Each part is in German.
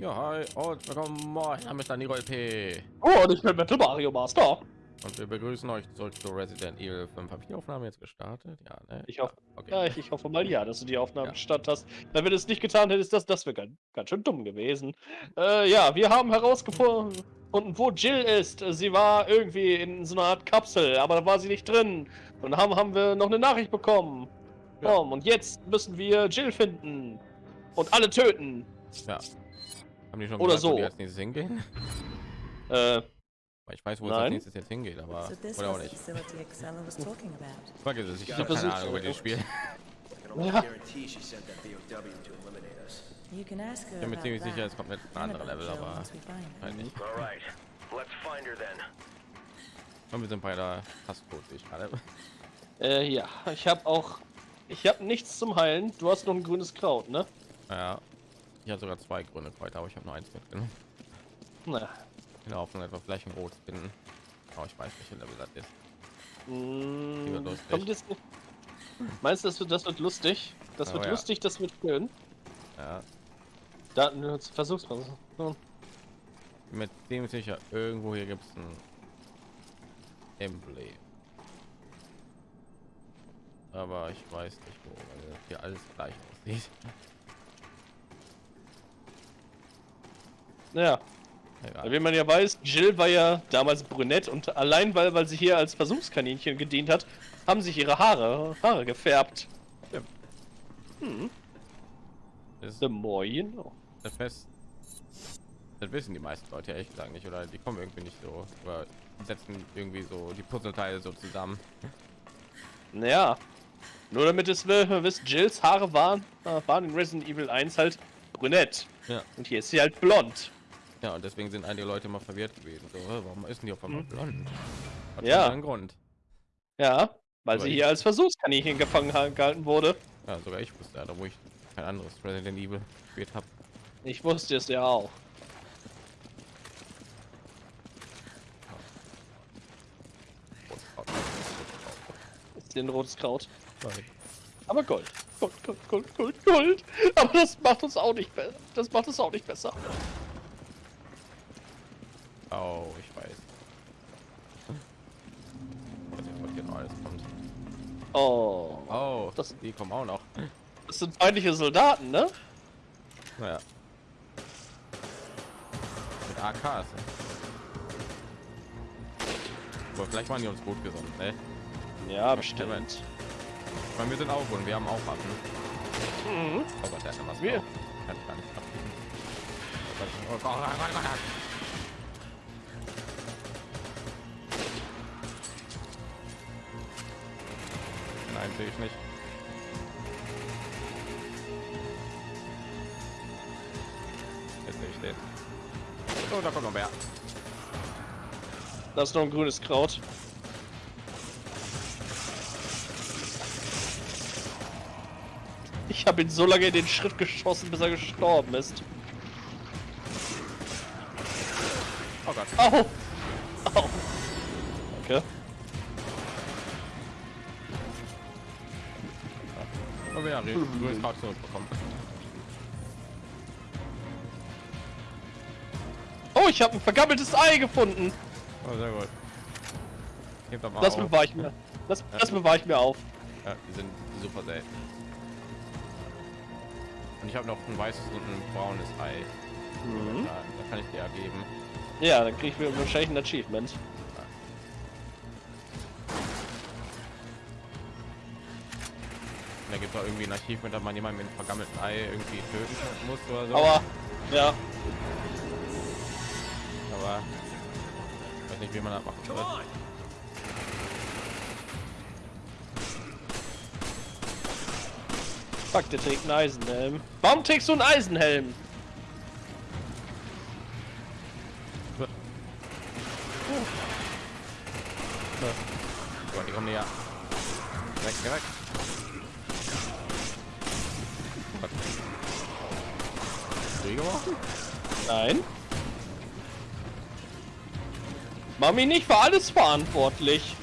Ja, hi und willkommen. Mein Name ist Daniel P. Oh, und ich bin Metal Mario Master. Und wir begrüßen euch zurück zu Resident Evil 5. Habe ich die Aufnahme jetzt gestartet? Ja, ne? Ich hoffe, okay. ja, ich, ich, hoffe mal ja, dass du die Aufnahme Ja. gestartet hast. Weil wenn du es nicht getan hättest, das, das wäre ganz, ganz schön dumm gewesen. Äh, ja, wir haben herausgefunden, wo Jill ist. Sie war irgendwie in so einer Art Kapsel, aber da war sie nicht drin. Und haben, haben wir noch eine Nachricht bekommen. Ja. Komm, und jetzt müssen wir Jill finden. Und alle töten. Ja. Haben die schon Oder gesagt, wo so. die als nächstes hingehen? Äh, ich weiß, wo es als nächstes jetzt hingeht, aber So oder auch nicht. about. Vergiss es, ich habe keine Ahnung über das Spiel. Ja. Ich bin mir ziemlich sicher, es kommt mit einem anderen Level, aber then. Und wir sind bei der Passcode, sehe ich gerade. äh, ja, ich habe auch. Ich habe nichts zum Heilen. Du hast noch ein grünes Kraut, ne? Ja. Ich habe sogar zwei grüne Kräuter, aber ich habe nur eins mitgenommen. Na. In der Hoffnung, etwa vielleicht ein Rot finden. Aber ich weiß nicht, wie Level das ist. Mm, lustig. kommt jetzt Meinst du, das wird, das wird lustig? Das Oh wird ja. lustig, das wird schön. Ja. Da, versuch's mal. So. Mit dem sicher, irgendwo hier gibt es ein Emblem. Aber ich weiß nicht wo, weil hier alles gleich aussieht. Ja, Egal. wie man ja weiß, Jill war ja damals brünett und allein weil, weil sie hier als Versuchskaninchen gedient hat, haben sich ihre Haare, Haare gefärbt. Das ist The more you know. das Fest. Das wissen die meisten Leute ehrlich gesagt nicht, oder die kommen irgendwie nicht so, oder setzen irgendwie so die Puzzleteile so zusammen. Naja, nur damit es wir wisst, Jills Haare waren, äh, waren in Resident Evil 1 halt brünett. Ja. Und hier ist sie halt blond. Ja, und deswegen sind einige Leute mal verwirrt gewesen. So, warum ist denn die auf einmal blond? Hat Ja. einen Grund. Ja, weil Aber sie ich- hier als Versuchskaninchen gefangen ha- gehalten wurde. Ja, sogar ich wusste da wo ich kein anderes Resident Evil gespielt habe. Ich wusste es ja auch. Ist hier ein rotes Kraut. Aber Gold. Gold, Gold, Gold, Gold, Gold. Aber das macht uns auch nicht besser. Das macht uns auch nicht besser. Oh, ich weiß. Ich weiß nicht, was hier noch alles kommt. Oh. Oh, Das- die kommen auch noch. Das sind feindliche Soldaten, ne? Naja. Mit AKs. Aber vielleicht waren die uns gut gesonnen, ne? Ja, bestimmt. Ich meine, wir sind auch und wir haben auch Waffen. Mhm. Oh Gott, der hat was Wir-. Kann ich gar nicht abbiegen. Oh Gott, oh Gott, oh Gott, oh Gott, oh sehe ich nicht. Jetzt sehe ich den. Oh, da kommt noch mehr. Da ist noch ein grünes Kraut. Ich habe ihn so lange in den Schritt geschossen, bis er gestorben ist. Oh Gott. Au! Ich habe ein vergammeltes Ei gefunden. Oh, sehr gut. Hebt doch mal Das auf. bewahre ich mir. Das, das bewahre ich mir auf. Ja, die sind super selten. Und ich habe noch ein weißes und ein braunes Ei. Mhm. Da, da kann ich dir ja geben. Ja, dann kriege ich mir wahrscheinlich ein Achievement. Da gibt es auch irgendwie ein Archiv, mit dem man jemanden mit einem vergammelten Ei irgendwie töten muss oder so. Aber, ja. Nicht, wie man das machen soll. Fuck, der trägt einen Eisenhelm. Warum trägst du einen Eisenhelm? Gott, die kommen näher. Weg, weg. Nein. Mami nicht für alles verantwortlich.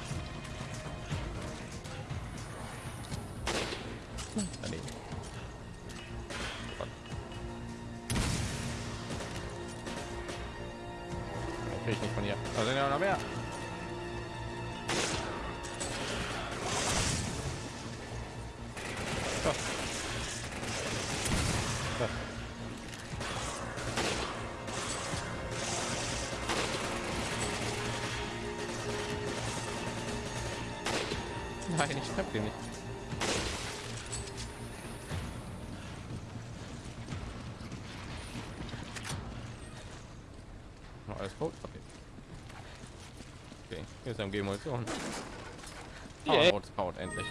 Ist MG Munition. Yeah. rotes Kraut, endlich.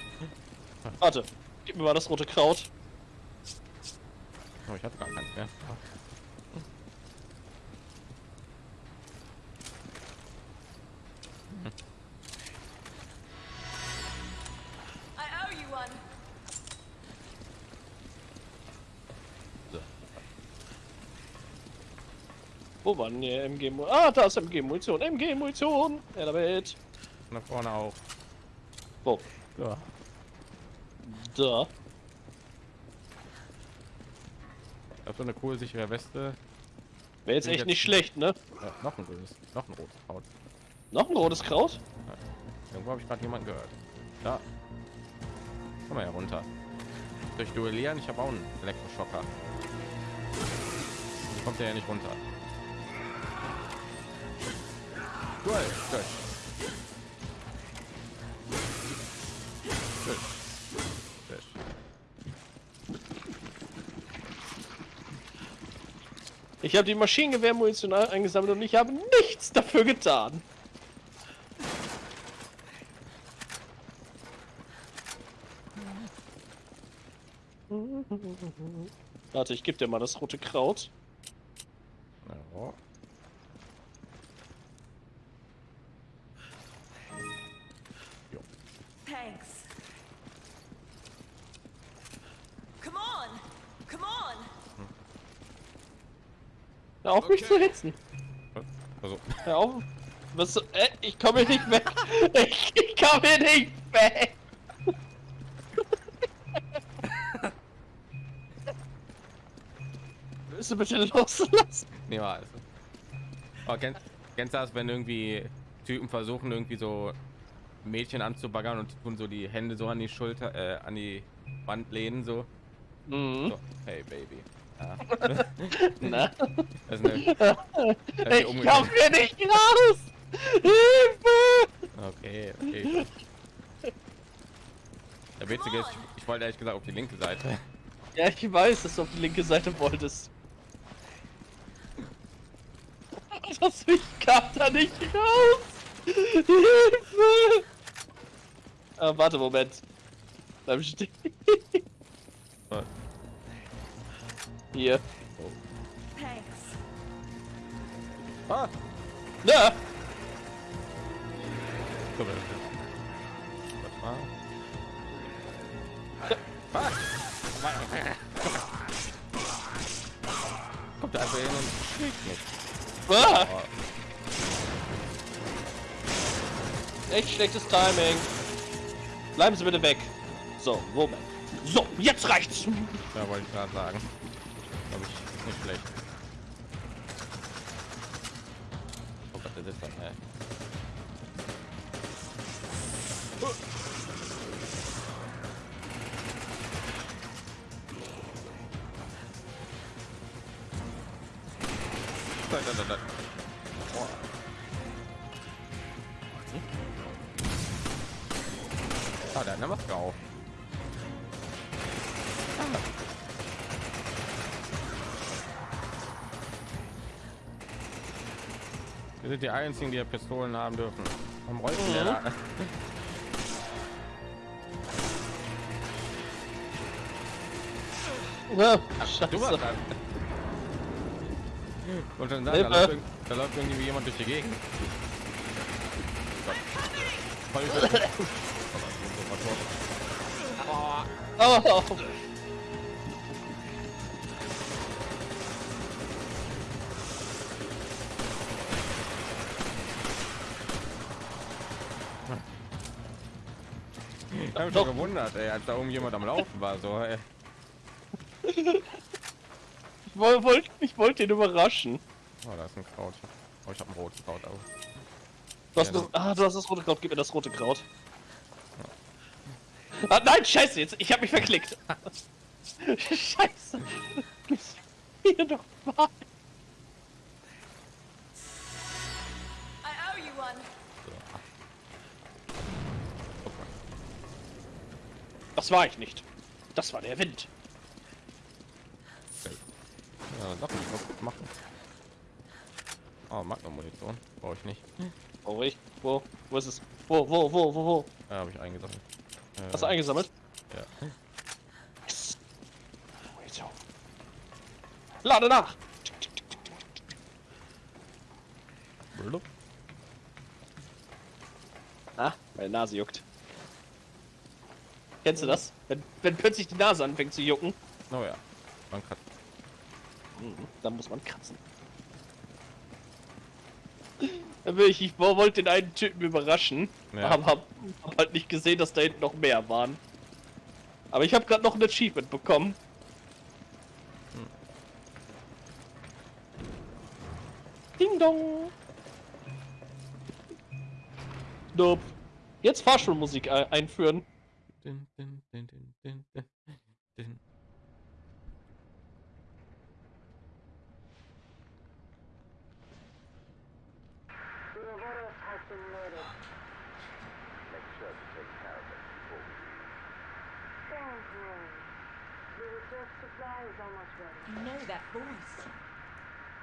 Warte, gib mir mal das rote Kraut. Oh, ich hatte gar keins mehr. Wo war denn hier MG Munition? Ah, da ist MG Munition. MG Munition. Ja, damit. Nach vorne auch. Wo? Ja. Da. Ich hab so eine cool sichere Weste. Wäre jetzt echt jetzt- nicht schlecht, ne? Äh, noch ein grünes, noch ein rotes Kraut. Noch ein rotes Kraut? Irgendwo habe ich gerade jemanden gehört. Da. Komm mal hier runter. Durch Duellieren, ich habe auch einen Elektroschocker. Kommt der ja nicht runter. Duell, duell. Duell. Duell. Ich habe die Maschinengewehrmunition eingesammelt und ich habe nichts dafür getan. Warte, ich gebe dir mal das rote Kraut. Thanks. Come on. Come on. Hör auf mich zu hitzen. Also, Hör auf. Was, so- äh, ich komme hier nicht weg. Ich, ich komme hier nicht weg. Willst du bitte loslassen? niemals. Aber kennst, kennst du das, wenn irgendwie Typen versuchen, irgendwie so Mädchen anzubaggern und die tun so die Hände so an die Schulter, äh, an die Wand lehnen, so. Mhm. so. Hey, Baby. Ja. Na? Das ist eine, das ist Ich komm hier nicht raus! Hilfe! Okay, okay. Der Witzige ist, ich, ich wollte ehrlich gesagt auf die linke Seite. Ja, ich weiß, dass du auf die linke Seite wolltest. Das ich kam da nicht raus! Hilfe! Ah, warte, Moment. Bleib stehen. Hier. Thanks. Ah, Na! so, warte mal. Ah. Kommt da einfach hin und schlägt mich. Ah, Oh, echt schlechtes Timing. Bleiben Sie bitte weg. So, Moment. So, jetzt reicht's! ja, wollte ich gerade sagen. Glaube ich, nicht schlecht. Oh Gott, das ist dann, ey. Einzigen, die ja Pistolen haben dürfen. Warum rollt Mhm. warst scheiße. dran. Und dann sagen, da, läuft, da läuft irgendwie jemand durch die Gegend. Voll über- Oh. Ich habe mich schon gewundert, ey, als da irgendjemand am Laufen war. So, ey. Ich wollte wollt, ich wollt den überraschen. Oh, da ist ein Kraut. Oh, ich habe ein rotes Kraut auch. Du hast, Ja, das, ah, du hast das rote Kraut, gib mir das rote Kraut. Ah, nein, scheiße, jetzt, ich hab mich verklickt. scheiße. Gib's mir doch mal. Das war ich nicht. Das war der Wind. Ja, darf ich was machen. Oh, Magnum-Munition. Brauche ich nicht. Wo ich? Wo? Wo ist es? Wo, wo, wo, wo, wo? Ja, habe ich eingesammelt. Äh, Hast du eingesammelt? Ja. Yes. Lade nach! Blub. Ah, meine Nase juckt. Kennst du das? Wenn, wenn plötzlich die Nase anfängt zu jucken, Oh ja. Man kann. mhm, dann muss man kratzen. Ich, ich wollte den einen Typen überraschen, Ja. aber hab, hab halt nicht gesehen, dass da hinten noch mehr waren. Aber ich habe gerade noch ein Achievement bekommen. Ding dong. Nope. Jetzt Fahrschulmusik dun, dun, dun, dun, dun, dun, dun. You know that voice.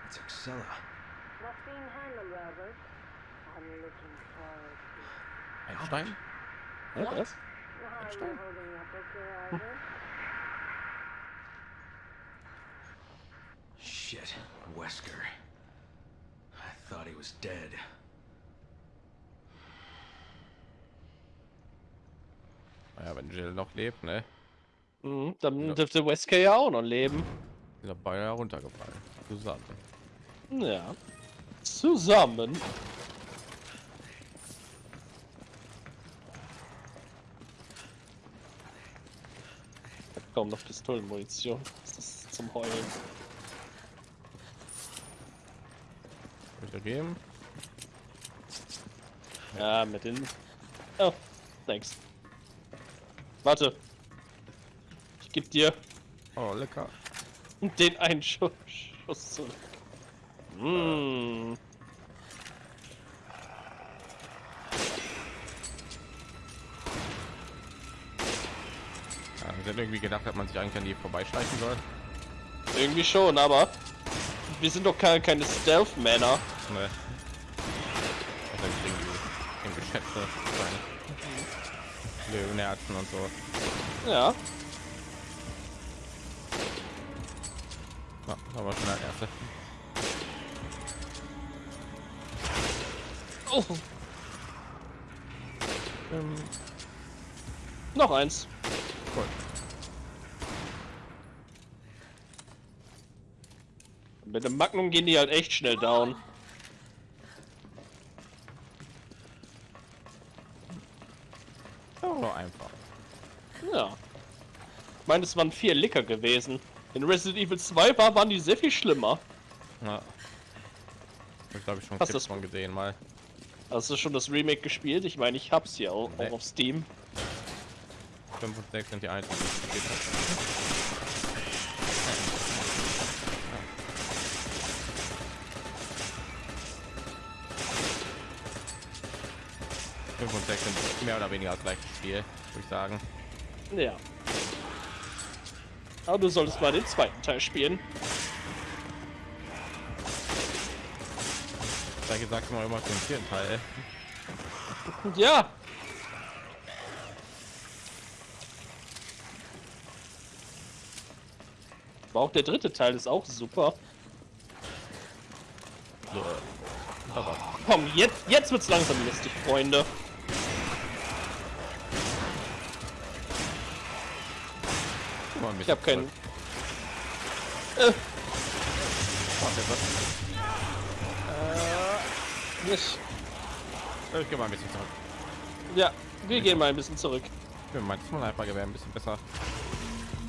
It's Excella. Not being handled, Robert. I'm looking forward to it. Einstein? What? what? Albert? Shit, Wesker. I thought he was dead. Naja, wenn Jill noch lebt, ne? Mhm, dann Ja. dürfte Wesker ja auch noch leben. Ist er beinahe runtergefallen. Zusammen. Ja. Zusammen. Kaum noch Pistolenmunition. Das ist zum Heulen. Bitte geben. Ja, mit den. Oh, thanks. Warte. Ich geb dir Oh, lecker. den einen Schuss, Schuss zurück. Mmh. Ja, ich hätte irgendwie gedacht, dass man sich eigentlich an die vorbeischleichen soll. Irgendwie schon, aber wir sind doch keine, keine Stealth-Männer. Ne. Das ist irgendwie im Geschäfte sein. Löwenherzen und so. Ja. Ja, aber schon der erste. Oh. Ähm. Noch eins. Mit dem Magnum gehen die halt echt schnell down. So einfach. Ja. Ich meine, es waren vier Licker gewesen. In Resident Evil 2 war, waren die sehr viel schlimmer. Ja. Ich glaube ich schon Hast das- von gesehen mal. Hast du schon das Remake gespielt? Ich meine, ich hab's hier auch, Nee. auch auf Steam. 5 und 6 sind die einzigen, die Sind mehr oder weniger das gleiche Spiel, würde ich sagen. Ja. Aber du solltest mal den zweiten Teil spielen. Gleiche sagt man immer zum vierten Teil. Ja. Aber auch der dritte Teil ist auch super. So, Komm, jetzt, jetzt wird's langsam lustig, Freunde. Ich hab keinen. Äh, Warte, was? nicht. Ich geh mal ein bisschen zurück. Ja, wir gehen mal ein bisschen zurück. Ich finde mein Sniper-Gewehr ein bisschen besser.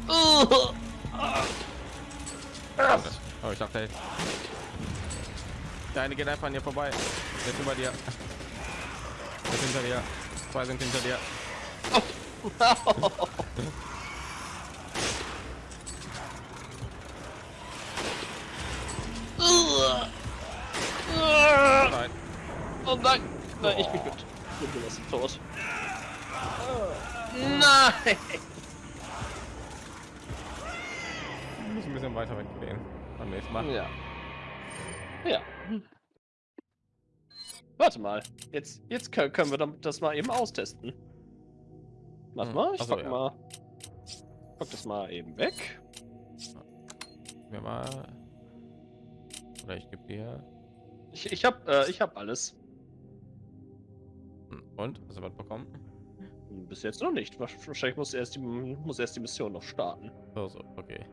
Uh, Oh, ich dachte, Der eine geht einfach an dir vorbei. Jetzt über dir. Jetzt hinter dir. Zwei sind hinter dir. Nein. Oh nein! Nein, ich bin gut. Ich bin gelassen tot. Nein! Ich muss ein bisschen weiter weggehen. Mal. Ja. Ja. Warte mal. Jetzt, jetzt können, wir das mal eben austesten. Warte Hm, mal, ich ach so, pack ja. mal. Pack das mal eben weg. Mir mal. Oder ich gebe dir. Ich, ich hab, äh, ich hab alles. Hm, Und? Hast du was bekommen? Bis jetzt noch nicht. Wahrscheinlich muss erst die, muss erst die Mission noch starten. So, so, okay.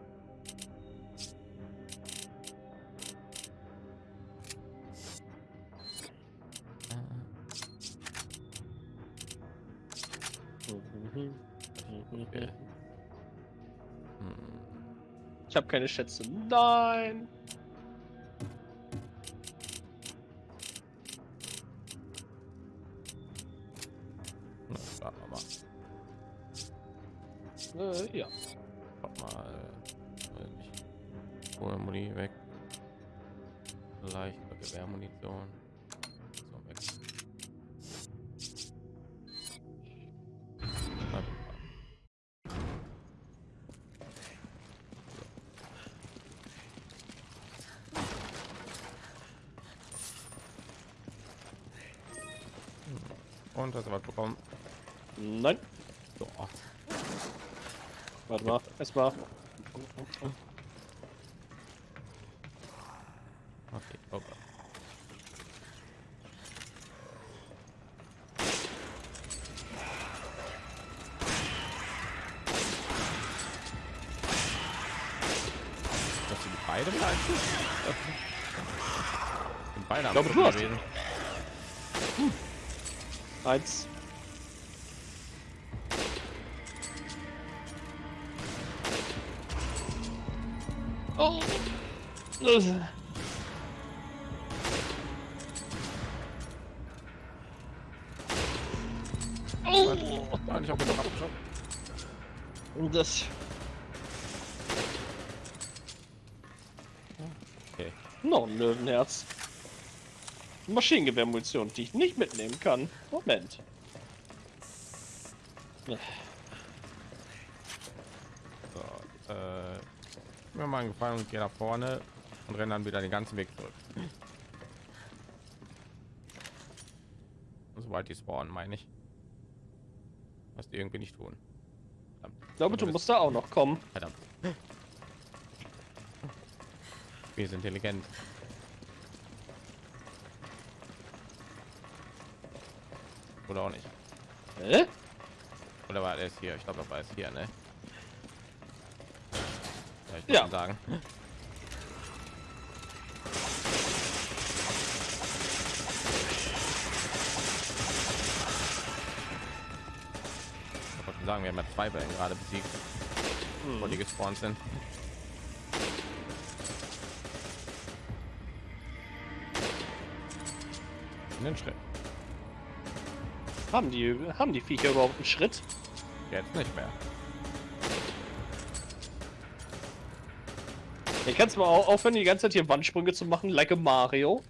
Okay. Hm. Ich habe keine Schätze. Nein! Na, starten wir mal. Äh, ja. Guck mal. äh. Hol Muni weg. Leichte Gewehrmunition. Und hast du was bekommen? Nein. So. Warte mal. Erstmal. Okay, oh Gott. Dass die beide beide am glaube, du hast- gewesen. Eins. Oh. Das- Oh. Nein, ich hab genug abgeschossen. Und das. Okay. Noch ein Löwenherz. Maschinengewehrmunition, die ich nicht mitnehmen kann. Moment. So, äh, mir mal einen Gefallen und gehe nach vorne und renne dann wieder den ganzen Weg zurück. Sobald die spawnen, meine ich. Was die irgendwie nicht tun. Verdammt. Ich glaube, du musst da auch noch kommen. Verdammt. Wir sind intelligent. Oder auch nicht. Hä? Oder war es hier? Ich glaube, das war es hier, ne? Ja, ich Ja. sagen. Ich wollte sagen, wir haben ja zwei Wellen gerade besiegt, wo die gespawnt sind. In den Schritt. Haben die, haben die Viecher überhaupt einen Schritt? Jetzt nicht mehr. Ihr kannst mal au- aufhören, die ganze Zeit hier Wandsprünge zu machen, like a Mario.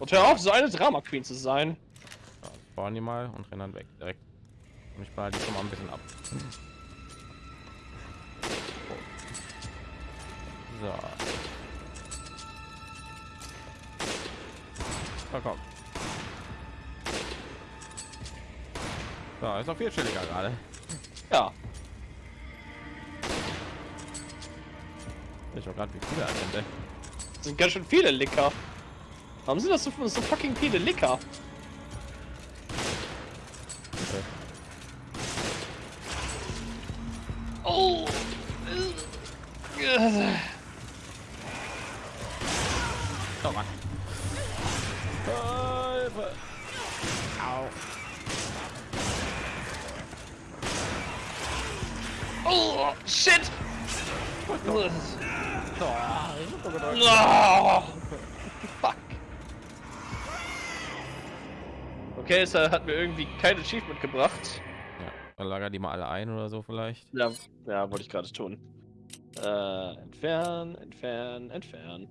Und hör auf, so eine Drama Queen zu sein. Ja, spawnen die mal und rennen dann weg direkt. Und ich baue die schon mal ein bisschen ab. So. Na komm. So, ist noch viel chilliger gerade. Ja. Ich auch gerade wie viele. Das sind ganz schön viele Licker. Warum sind das so, so fucking viele Licker? Es hat mir irgendwie kein Achievement gebracht. Ja, dann lager die mal alle ein oder so vielleicht. Ja, ja wollte ich gerade tun. Äh, entfernen, entfernen, entfernen.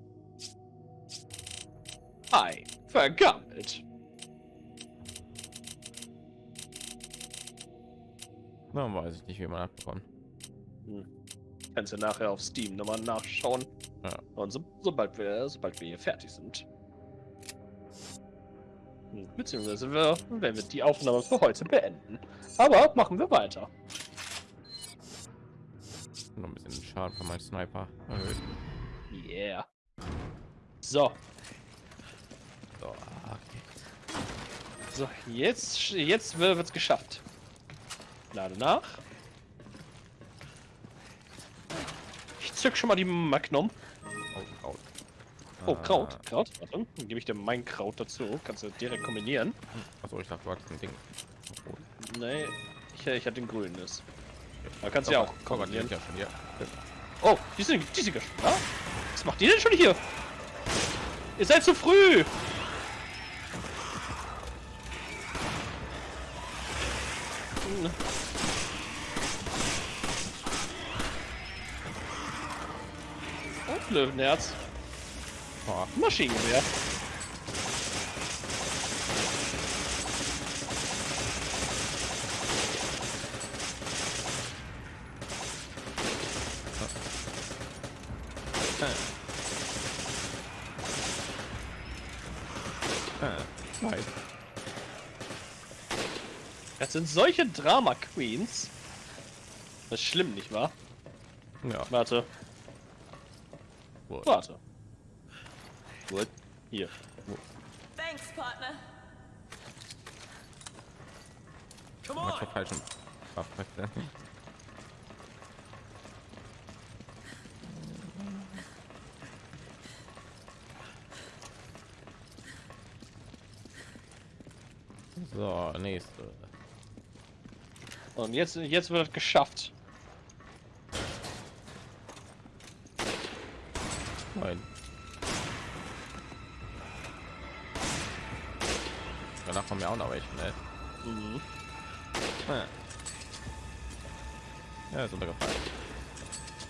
Ei, vergammelt. Na, weiß ich nicht, wie man das bekommt. Kannst du nachher auf Steam nochmal nachschauen. Ja. Und so, sobald wir, sobald wir hier fertig sind. Beziehungsweise wir, werden wir die Aufnahme für heute beenden. Aber machen wir weiter. Noch ein bisschen Schaden von meinem Sniper erhöht. Yeah. So, So, okay. so jetzt, jetzt wird es geschafft. Lade nach. Ich zück schon mal die Magnum. Oh, Kraut. Oh, Ah, Kraut. Kraut. Warte, dann gebe ich dir mein Kraut dazu. Kannst du direkt kombinieren. Achso, ich dachte, du hattest ein Ding. Oh, Nee, ich, ich hatte den grünes. Da kannst du ja auch kombinieren. ja schon hier. Oh, die sind, die sind schon da. Was macht die denn schon hier? Ihr seid zu früh. Hm. Und Löwenherz. Boah, Maschinengewehr. äh, nein. Das sind solche Drama Queens. Das ist schlimm, nicht wahr? Ja, Warte, gut. warte. Gut. Hier. Thanks, partner. Come on! falschen Waffen. So, nächste. Und jetzt, jetzt wird es geschafft. Ja auch noch welche, ne? Mhm. Ja, ja ist untergefallen.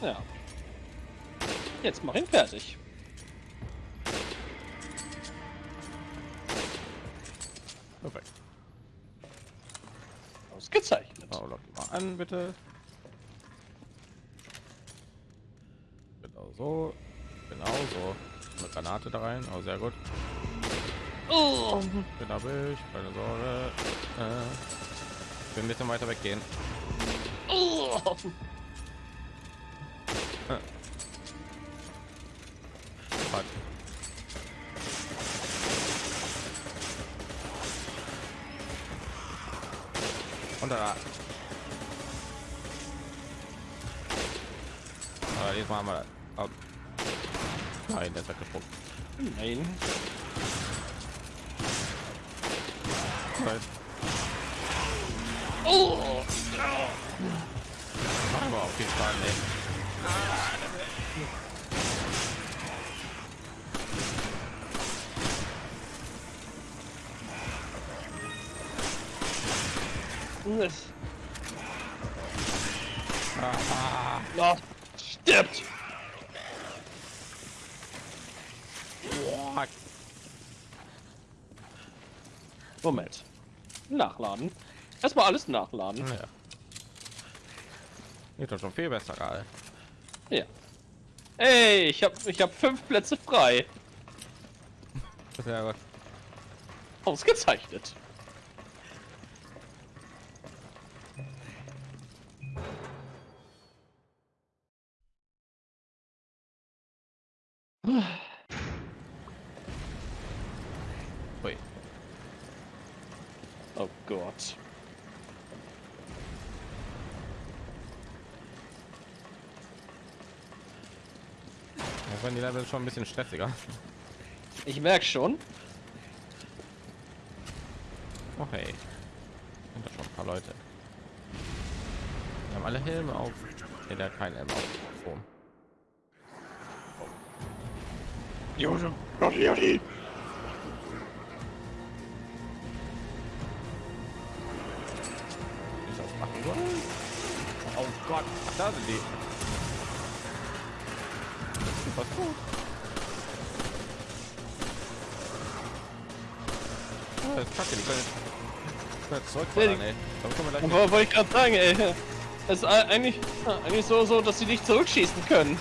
Ja. Jetzt mach ihn fertig. Perfekt. Ausgezeichnet. So, lock mal an, bitte. Genau so. Genau so. Eine Granate da rein. Oh, sehr gut. Oh. Bin da ich, keine Sorge. Äh, wir bisschen weiter weggehen. Oh. Fuck. Und da. Aber diesmal haben wir. Oh. Nein, der ist weggesprungen. Nein. Nachladen. Erstmal alles nachladen. Ja. Geht doch schon viel besser gerade. Ja. Ey, ich hab, ich hab fünf Plätze frei. Ausgezeichnet. Level ist schon ein bisschen stressiger. Ich merke schon. Oh hey. Sind da schon ein paar Leute. Wir haben alle Helme auf. Nee, der kein Helm auf. Oh. Ist das oh Gott, Ach, da sind die. Ah, Das ist kacke, die können können jetzt ey. Können gleich Aber wollte ich gerade sagen, ey. Es ist eigentlich, ja, eigentlich so, so, dass sie nicht zurückschießen können.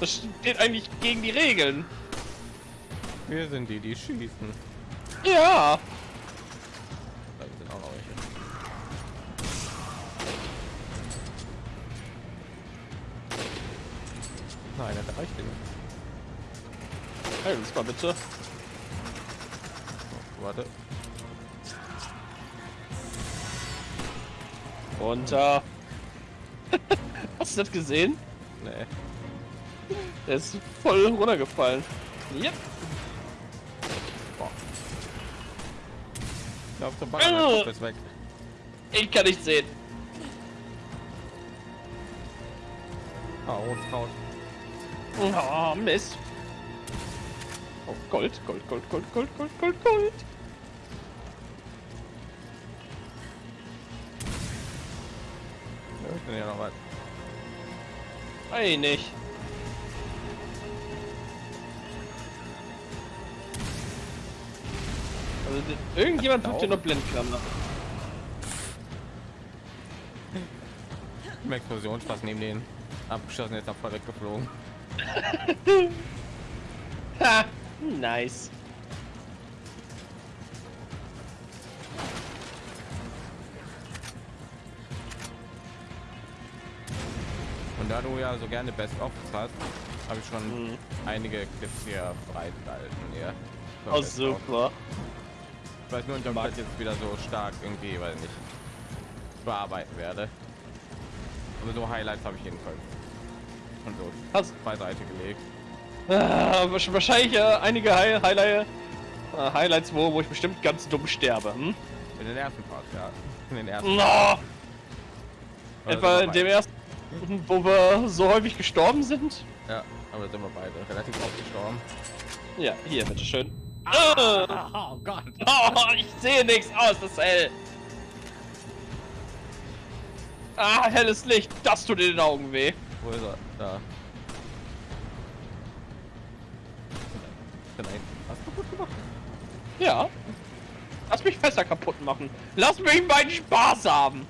Das steht eigentlich gegen die Regeln. Wir sind die, die schießen. Ja. Mal bitte. Warte. Runter. Hast du das gesehen? Nee. Der ist voll runtergefallen. Yep. Boah. Ich glaube, der Bagger ist weg. Ich kann nicht sehen. Ah, rotes Kraut. Oh, Mist. Gold, Gold, Gold, Gold, Gold, Gold, Gold, Gold. Ja, ich bin ja noch was. Ei, nicht. Also, irgendjemand tut dir noch Blendklammer. Im Explosionsfass neben denen. abgeschossen, jetzt voll weggeflogen. ha! Nice. Und da du ja so gerne Best of hast, habe ich schon Mhm. einige Clips hier bereitgehalten. Hier. Für Oh, Best super. Ich weiß nur nicht, ob ich jetzt wieder so stark irgendwie, weil nicht bearbeiten werde. Aber so Highlights habe ich jedenfalls. Und so Hast, beiseite gelegt. Ah, wahrsch- wahrscheinlich äh, einige Hi Highlight, äh, Highlights, wo, wo ich bestimmt ganz dumm sterbe. Hm? In den ersten Part, ja. In den ersten. No! Etwa in dem ersten, wo wir so häufig gestorben sind? Ja, aber da sind wir beide relativ oft gestorben. Ja, hier, bitteschön. Ah, Oh Gott. oh, ich sehe nichts aus, das ist hell. Ah, helles Licht, das tut in den Augen weh. Wo ist er? Da. Ja. Lass mich Fässer kaputt machen. Lass mich meinen Spaß haben.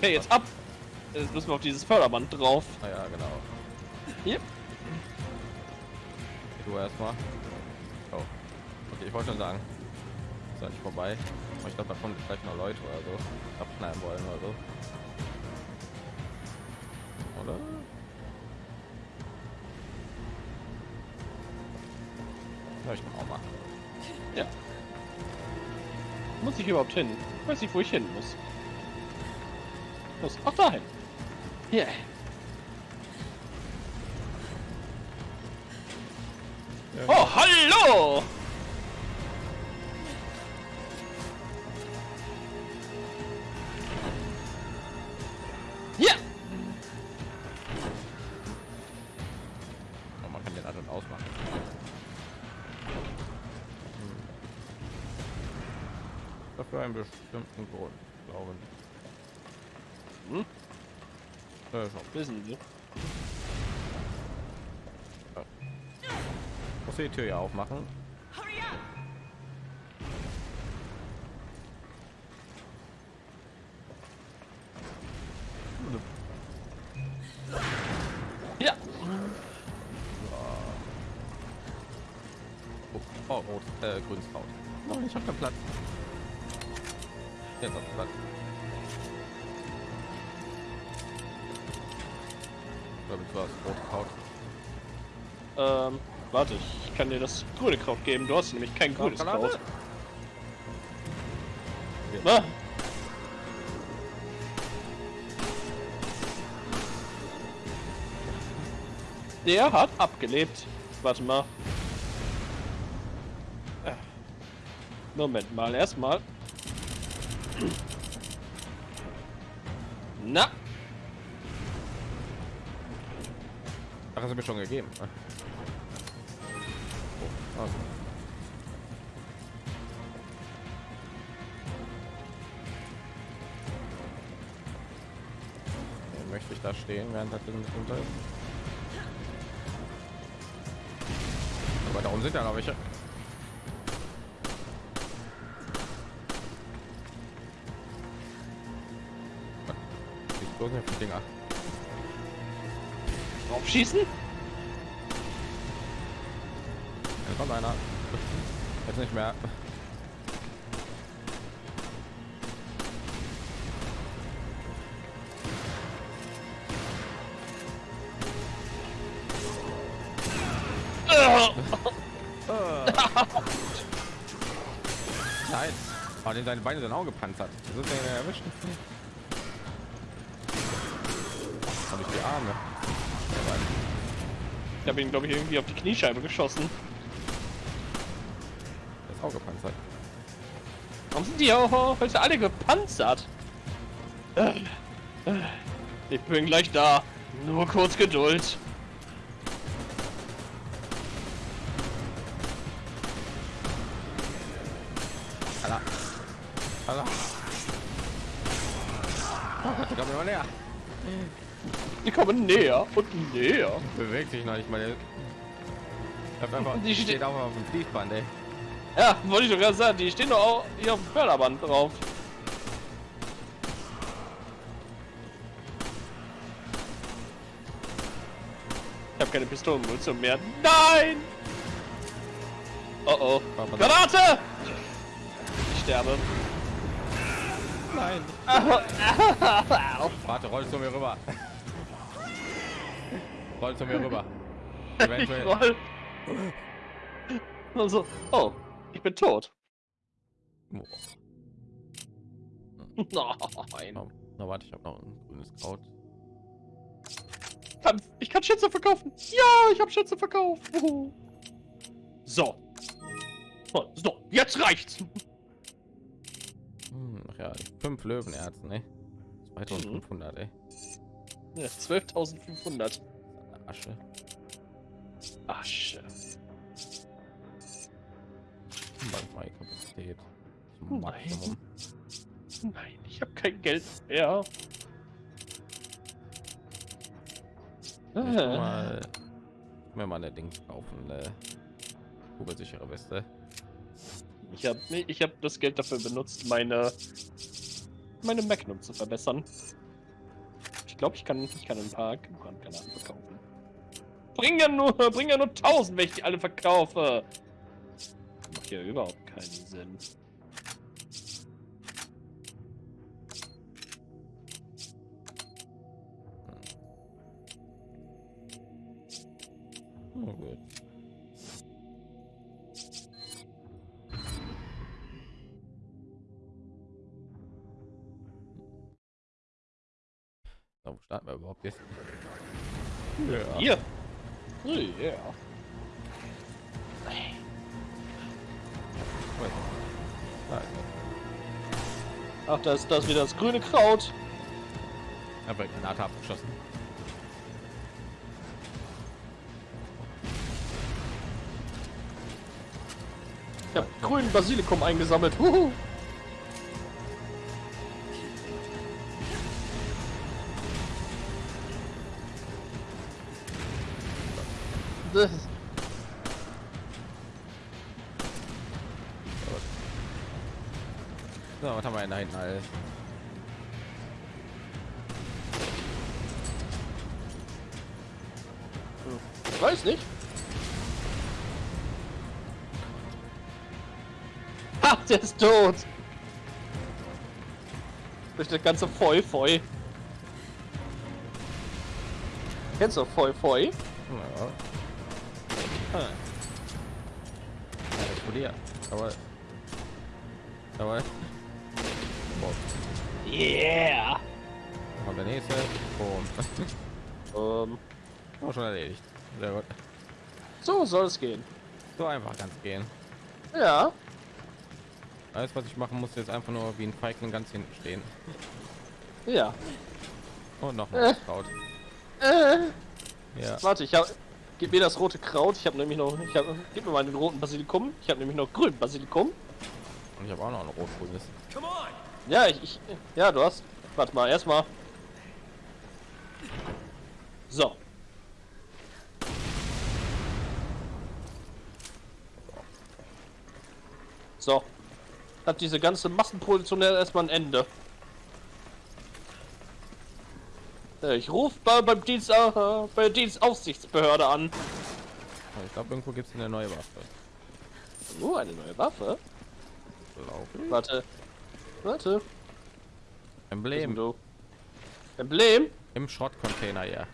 Hey, jetzt ab. Jetzt müssen wir auf dieses Förderband drauf. Ah ja, genau. Hier. Du erstmal. Oh. Okay, ich wollte schon sagen. Ist nicht vorbei. Ich glaube, da kommen vielleicht noch Leute oder so. Abknallen wollen oder so. Oder? Ja, ich kann auch machen. Ja. Muss ich überhaupt hin? Ich weiß nicht, wo ich hin muss. Los. Ach, dahin. Hier. Oh, hallo! Bestimmten Grund, glaube ich. Hm? Ja, schon. Wissen Sie. Muss die Tür ja aufmachen. Ja! Oh, oh rot, äh, grünes Kraut. Oh, ich hab keinen Platz. Jetzt auf Platz. Ich glaube, du hast rot Kraut. Ähm, warte, ich kann dir das grüne Kraut geben. Du hast nämlich kein grünes Granate? Kraut. Na? Der hat abgelebt. Warte mal. Äh. Moment mal, erstmal. Na, Ach, hast du mir schon gegeben. Ah. Oh, also. da stehen, während das Ding nicht runter ist. Aber darum sind ja noch welche. Nicht auf die Dinger. Draufschießen? Da kommt einer. Jetzt nicht mehr. Nein. Oh, den seine Beine sind auch gepanzert. Das ist ja erwischt. Die Arme. Ich habe ihn, glaube ich, irgendwie auf die Kniescheibe geschossen. Der ist auch gepanzert. Warum sind die auch heute alle gepanzert? Äh, äh, Ich bin gleich da. Nur kurz Geduld. Kommen näher und näher. Bewegt sich noch nicht mal. Die steht- auch auf dem Fließband, ey. Ja, wollte ich doch gerade sagen. Die stehen doch auch hier auf dem Förderband drauf. Ich habe keine Pistolenmunition mehr. Nein! Oh oh. Warte, Granate! Ich sterbe. Nein. Warte, roll zu mir rüber. Roll zu mir rüber. Ich Eventuell. roll. Also, oh, ich bin tot. Boah. Nein. Oh, na warte, ich habe noch ein grünes Kraut. Ich kann Schätze verkaufen. Ja, ich habe Schätze verkauft. Uhu. So. Oh, So, jetzt reicht's. Hm, ach ja, fünf Löwenerzen, ne? 2500, ey. Ja, 12.500. Asche. Asche. Manchmal Nein. Nein, ich habe kein Geld mehr. Ich Äh, mal, mir mal eine Dings kaufen, eine kugelsichere Weste. Ich habe ich hab das Geld dafür benutzt, meine meine Magnum zu verbessern. Ich glaube, ich kann ich kann ein paar Brandgranaten verkaufen. Bring ja nur bring ja nur 1000, wenn ich die alle verkaufe. Macht ja überhaupt keinen Sinn. Oh, gut. So, wo starten wir überhaupt jetzt? Ja. Hier. Oh, yeah. Er. Ach, da ist das wieder das grüne Kraut. Aber Granate abgeschossen. Ich habe grünen Basilikum eingesammelt. Huhu. Ist So, was haben wir denn da hinten alles? Ich weiß nicht. Ha, der ist tot. Durch das ganze Feu Feu. Kennst du Feu Feu? Ja. Ja, explodiert. Aber. Aber. Boah, Yeah. kommt der nächste. Boom. Ähm, Auch schon erledigt. Sehr gut. so soll es gehen. So einfach ganz gehen. Ja. Alles, was ich machen muss, jetzt einfach nur wie ein Feigling ganz hinten stehen. Ja. Und noch Äh. mal Kraut. Äh. Ja. Warte, ich habe. Gib mir das rote Kraut. Ich habe nämlich noch. Ich hab, gib mir mal den roten Basilikum. Ich habe nämlich noch grünen Basilikum. Und ich habe auch noch ein rot-grünes. Ja, ich, ich. Ja, du hast. Warte mal, erstmal. So. So. Hat diese ganze Massenproduktion erstmal ein Ende. Äh, Ich rufe bei, beim Dienst, äh, bei Dienstaufsichtsbehörde an. Ich glaube, irgendwo gibt es eine neue Waffe. Uh, eine neue Waffe. Warte. Warte. Emblem. Du. Emblem Im Schrottcontainer, ja.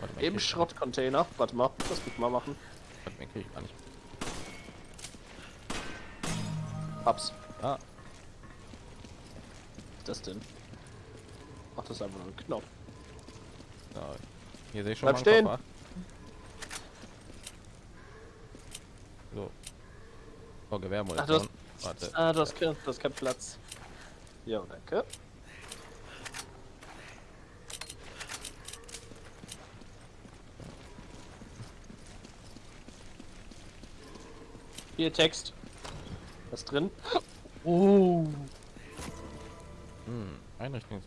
Warte im Schrottcontainer. Warte mal, das muss mal machen. Warte mal, krieg ich gar nicht. Hab's. Ah, Was ist das denn? Ach, das ist einfach nur ein Knopf. So. Hier sehe ich schon Bleib mal einen stehen. Koffer. So. Oh, Gewehrmunition. Ach, Warte. Ah, du hast, kein- du hast keinen Platz. Ja, danke. Hier Text. Was drin? Oh. Hm, Einrichtung.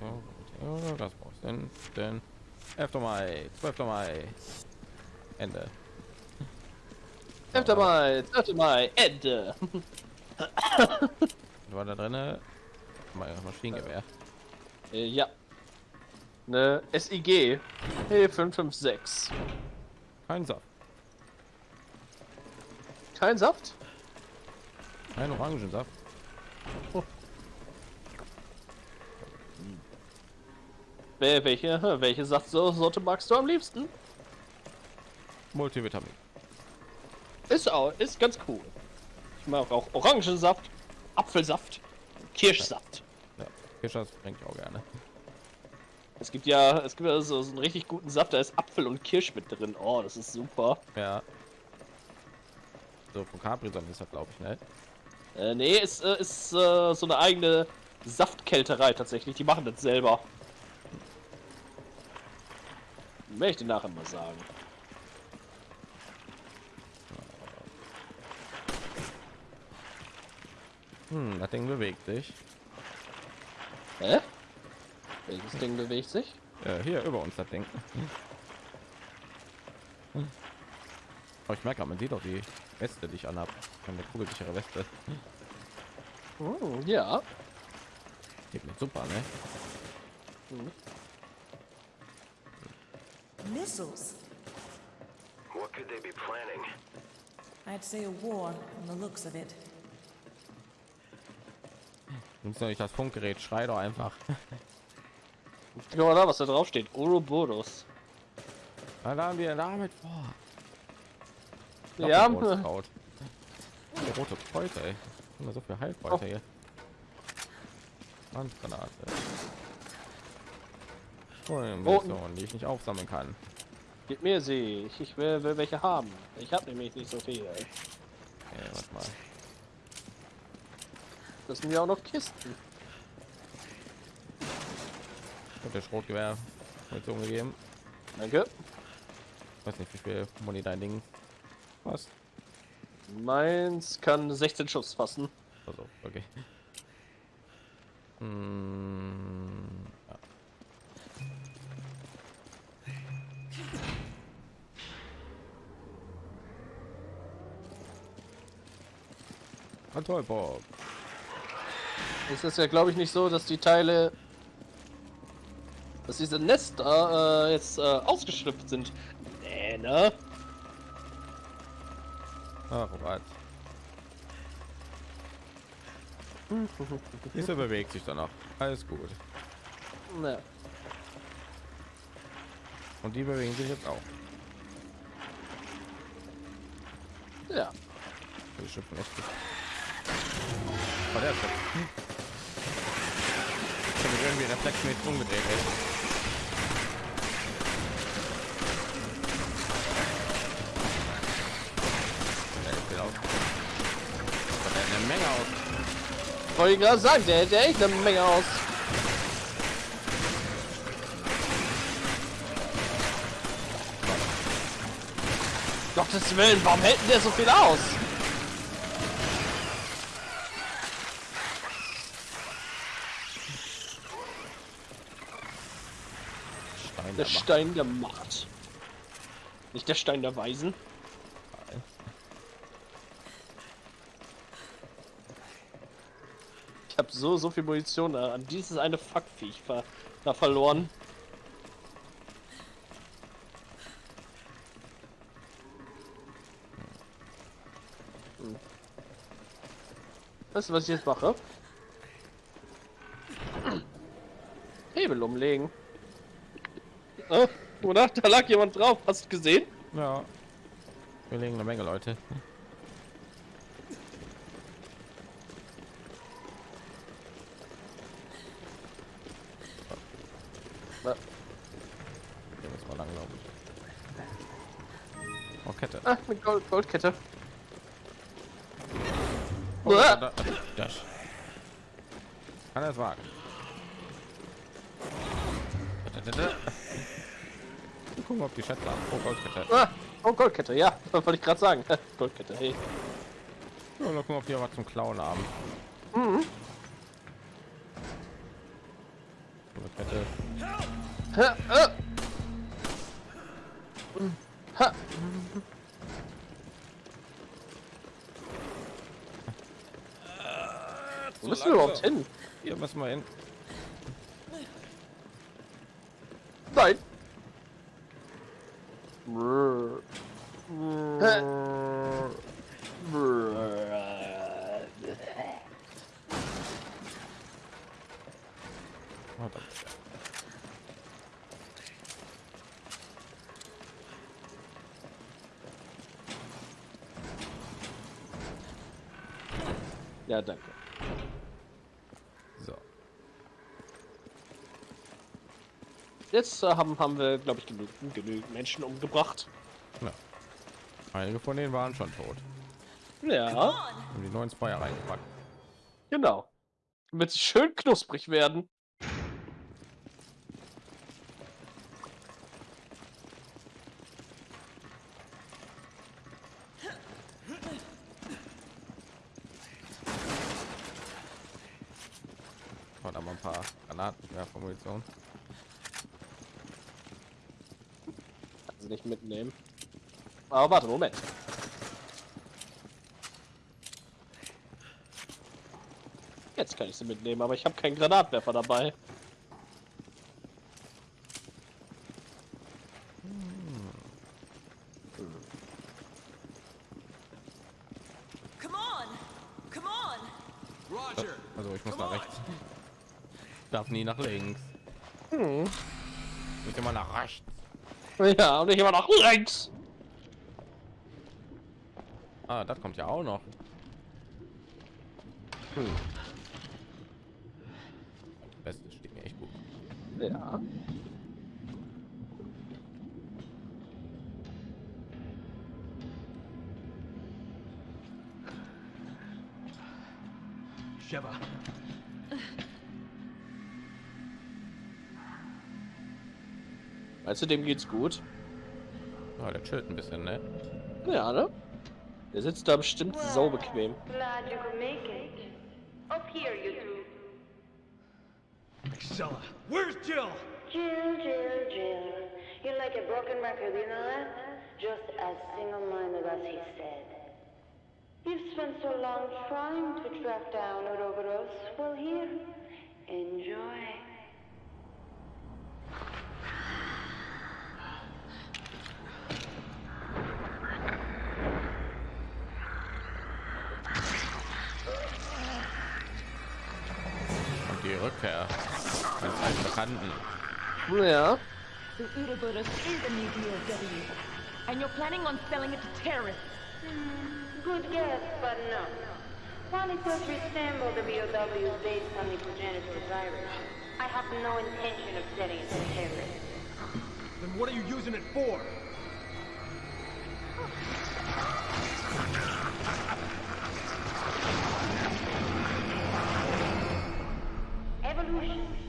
Das brauchst du denn. Denn 11. Mai, 12. Mai. Ende. 11. Mai, 12. Mai, Ende. War da drinne? Mein Maschinengewehr. Äh, ja. Ne SIG. Hey, 556. Kein Saft. Kein Saft? Kein Orangensaft. Wel- Welche, welche Saftsorte magst du am liebsten? Multivitamin. Ist auch, ist ganz cool. Ich mag auch Orangensaft, Apfelsaft, Kirschsaft. Ja, Fischers trinke ich auch gerne. Es gibt ja, es gibt ja so, so einen richtig guten Saft, da ist Apfel und Kirsch mit drin. Oh, das ist super. Ja. So, von Capri Sonne ist das, glaube ich, ne? Äh, nee, ist, äh, ist äh, so eine eigene Saftkälterei tatsächlich. Die machen das selber. Dir nachher mal sagen. Hm, das Ding bewegt sich. Hä? Welches Ding bewegt sich? Äh, hier über uns das Ding. Oh, ich merke, man sieht auch die Weste, die ich anhab. Eine kugelsichere Weste. Hm, ja. Geht mir super, ne? Missiles. What could they be planning? I'd say a war from the looks of it. Nimmst du nicht das Funkgerät? Schrei doch einfach. Guck mal da, was da drauf steht. Ouroboros. Was haben wir damit vor? Ja, Doppelrotkraut. Oh, rote Kräuter, ey. Immer so viel Heilkräuter Oh. hier. Handgranate. Munition, die ich nicht aufsammeln kann. gib mir sie. Ich, ich will, will welche haben. Ich habe nämlich nicht so viele. Okay, warte mal. Das sind ja auch noch Kisten. Und der Schrotgewehr Munition gegeben. Danke. weiß nicht, wie viel Muni dein Ding was. Meins kann 16 Schuss fassen. Also, okay. Hm, Kontrollbock. Es ist ja, glaube ich, nicht so, dass die Teile, dass diese Nester äh, jetzt äh, ausgeschlüpft sind. Nee, ne? Ach, Robert. Diese bewegt sich dann noch. Alles gut. Ne. Und die bewegen sich jetzt auch. Ja. Die schimpfen echt. Oh, der weg. Ich habe irgendwie reflexmäßig umgedreht. Ey. Menge aus. Wollte ich gerade sagen, der hätte echt eine Menge aus. Gottes Willen, warum hält der so viel aus? Der Macht. Stein der Macht. Nicht der Stein der Weisen. Ich habe so, so viel Munition äh, an dieses eine Fuckviech ver da verloren. Hm. Weißt du, was ich jetzt mache? Hebel umlegen. Oh, oder? Da lag jemand drauf. Hast du gesehen? Ja. Wir legen eine Menge Leute. Hier müssen wir lang, glaube ich. Oh, Kette. Ah, eine Gold Goldkette. Oh, da, da, das. Kann er es wagen. Da, da, da, da. Wir Gucken, ob die Schätze haben. Oh, Goldkette. Ah, oh, Goldkette, ja. Wollte ich gerade sagen. Goldkette, hey. Ja, mal gucken, ob die was zum Klauen haben. Mhm. Goldkette. Ha, ah. Ha. Wo müssen wir überhaupt hin? Hier müssen wir hin. Rrr. Rrr. Jetzt äh, haben, haben wir, glaube ich, genügend, genügend Menschen umgebracht. Ja. Einige von denen waren schon tot. Ja, Haben die neuen Zweier reingepackt. genau. Damit sie schön knusprig werden. Und da mal ein paar Granaten, ja, von Munition. Kann sie nicht mitnehmen. Aber warte, Moment. Jetzt kann ich sie mitnehmen, aber ich habe keinen Granatwerfer dabei. Come on! Come on! Roger. Also ich muss nach rechts. Darf nie nach links. Hm. Muss immer nach rechts. Ja, und ich immer noch links. Ah, das kommt ja auch noch. Hm. Das Beste steht mir echt gut. Ja. Sheva. Weißt du, dem geht's gut. Ja, der chillt ein bisschen, ne? Ja, ne? Der sitzt da bestimmt so bequem. Glad you could make it. Up here, you two. Excella. Where's Jill? Jill, Jill, Jill. You're like a broken record, you know that? Just as single-minded as he said. You've spent so long trying to track down Ouroboros. Well, here, enjoy. Eines alten Bekannten. Ja. The Ouroboros is a new DOW, and you're planning on selling it to terrorists. Hmm, good guess, but no. While it does resemble the BOWs based on the progenitor virus, I have no intention of selling it to terrorists. Then what are you using it for? Evolution.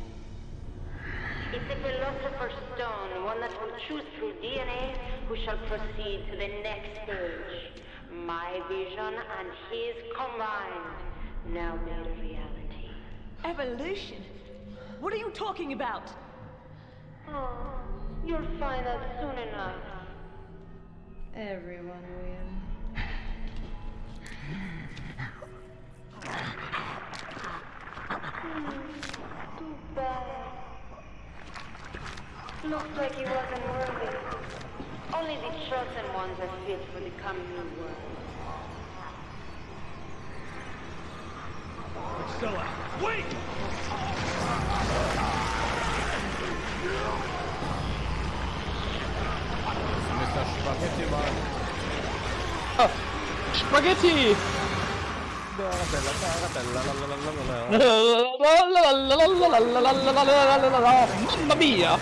It's philosopher's stone, one that will choose through DNA who shall proceed to the next stage. My vision and his combined, now made a reality. Evolution? What are you talking about? Oh, You'll find out soon enough. Everyone will. Hmm, too bad. Looks like he wasn't worthy. Only the chosen ones are fit for the coming new world. Mr. Spaghetti Mann. Spaghetti! Mamma mia!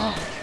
Oh,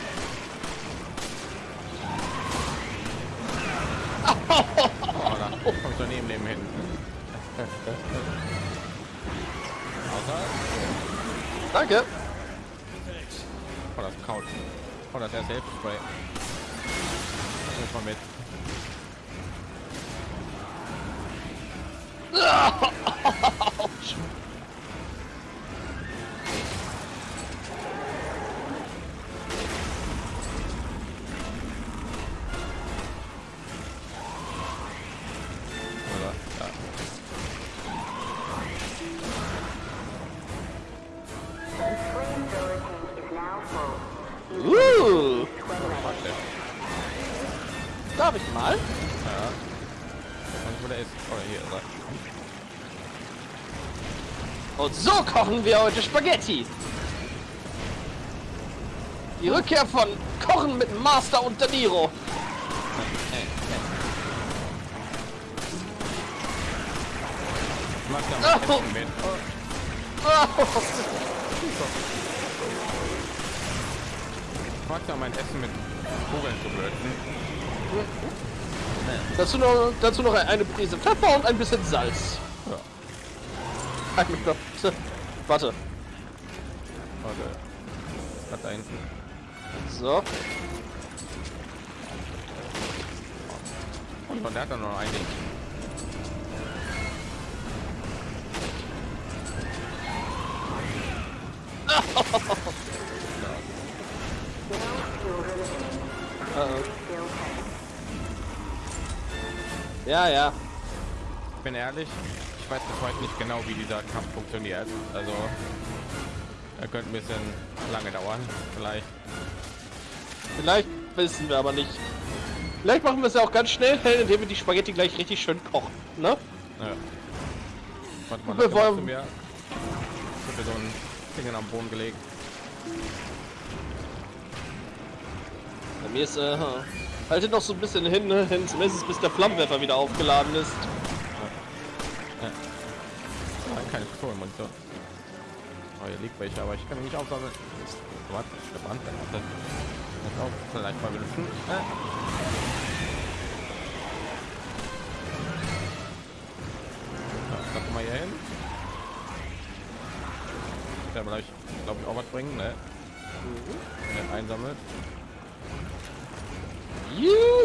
kochen wir heute Spaghetti. Die Rückkehr von Kochen mit Master und De Niro. Ich mag da Oh. Ich mag mein Essen mit Kugeln zu würzen. Dazu noch, dazu noch eine Prise Pfeffer und ein bisschen Salz. Ja. Ein Minute. Warte. Warte. Was da hinten? So. Und der hat dann noch ein Ding. Ja, ja. Ich bin ehrlich, ich weiß bis heute nicht genau, wie dieser Kampf funktioniert. Also, er könnte ein bisschen lange dauern. Vielleicht. Vielleicht wissen wir aber nicht. Vielleicht machen wir es ja auch ganz schnell, indem wir die Spaghetti gleich richtig schön kochen. Ne? Ja. Warte mal, Wir wollen... mir. Ich hab so ein Ding am Boden gelegt. Bei mir ist, äh, haltet noch so ein bisschen hin, ne? hin zumindest bis der Flammenwerfer wieder aufgeladen ist. Keine Pistolenmunition. Oh, hier liegt welche, aber ich kann ihn nicht aufsammeln. Brand, warte. Das auch vielleicht mal benutzen. Äh. Ja, mal hier hin. Der vielleicht, glaube ich, auch was bringen, ne? Wenn er einsammelt. Juhu!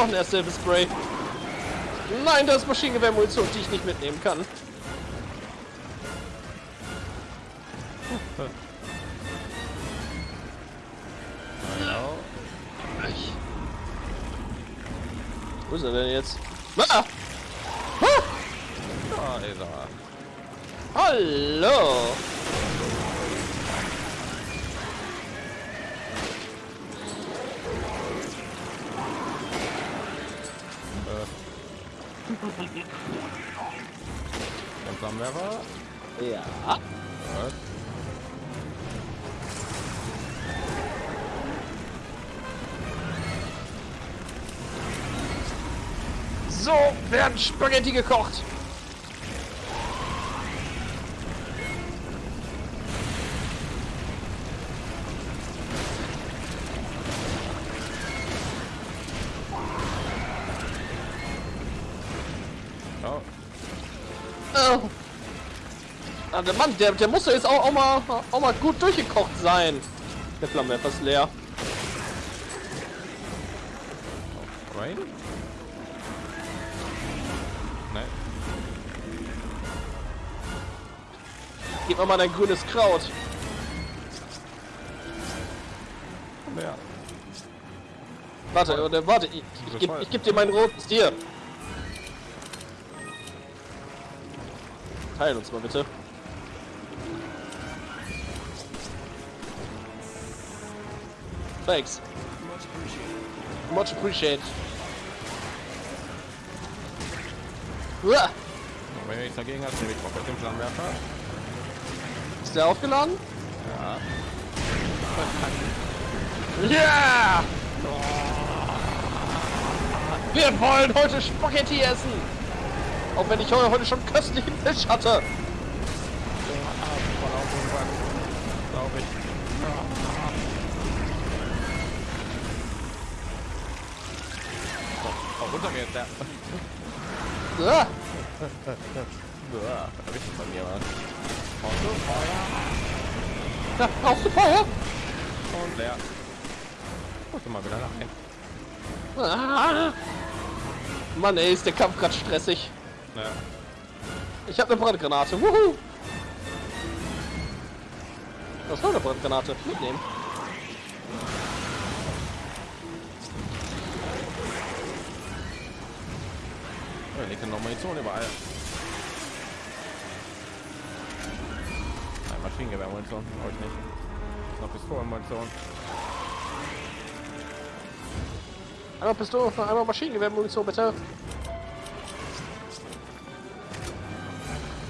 Noch ein erster Spray. Nein, das ist Maschinengewehrmunition, die ich nicht mitnehmen kann. Wo ist er denn jetzt? Ah! Ah! Da ist er. Hallo! Spaghetti gekocht. Oh, Oh. Ah, der Mann, der, der muss jetzt auch, auch, mal, auch mal gut durchgekocht sein. Der Flammenwerfer ist leer. right? Mir mal dein grünes Kraut. Ja. Warte, oder, warte, ich, ich, geb, ich geb dir mein rotes Tier. Teil uns mal bitte. Thanks. Much appreciated. Uah, Und wenn ihr nichts dagegen habt, nehme ich komplett den Flammenwerfer. Ist der aufgeladen? Ja. Ja! Wir wollen heute Spaghetti essen! Auch wenn ich heu- heute schon köstlichen Fisch hatte. Voll auf irgendwann. Glaube ich. Oh, oh, runter mir jetzt, der. Ja, Uah, Richtig von mir was. Da brauchst du Feuer? Und leer. Guck mal wieder rein. Ah. Mann ey, ist der Kampf gerade stressig. Ja. Ich habe eine Brandgranate. Wuhu! Das war eine Brandgranate. Mitnehmen. Oh, liegt noch Munition überall. Nein, Maschinengewehr-Munition. Brauche ich nicht. Noch Pistolen-Munition. Einmal Pistole, einmal Maschinengewehrmunition bitte.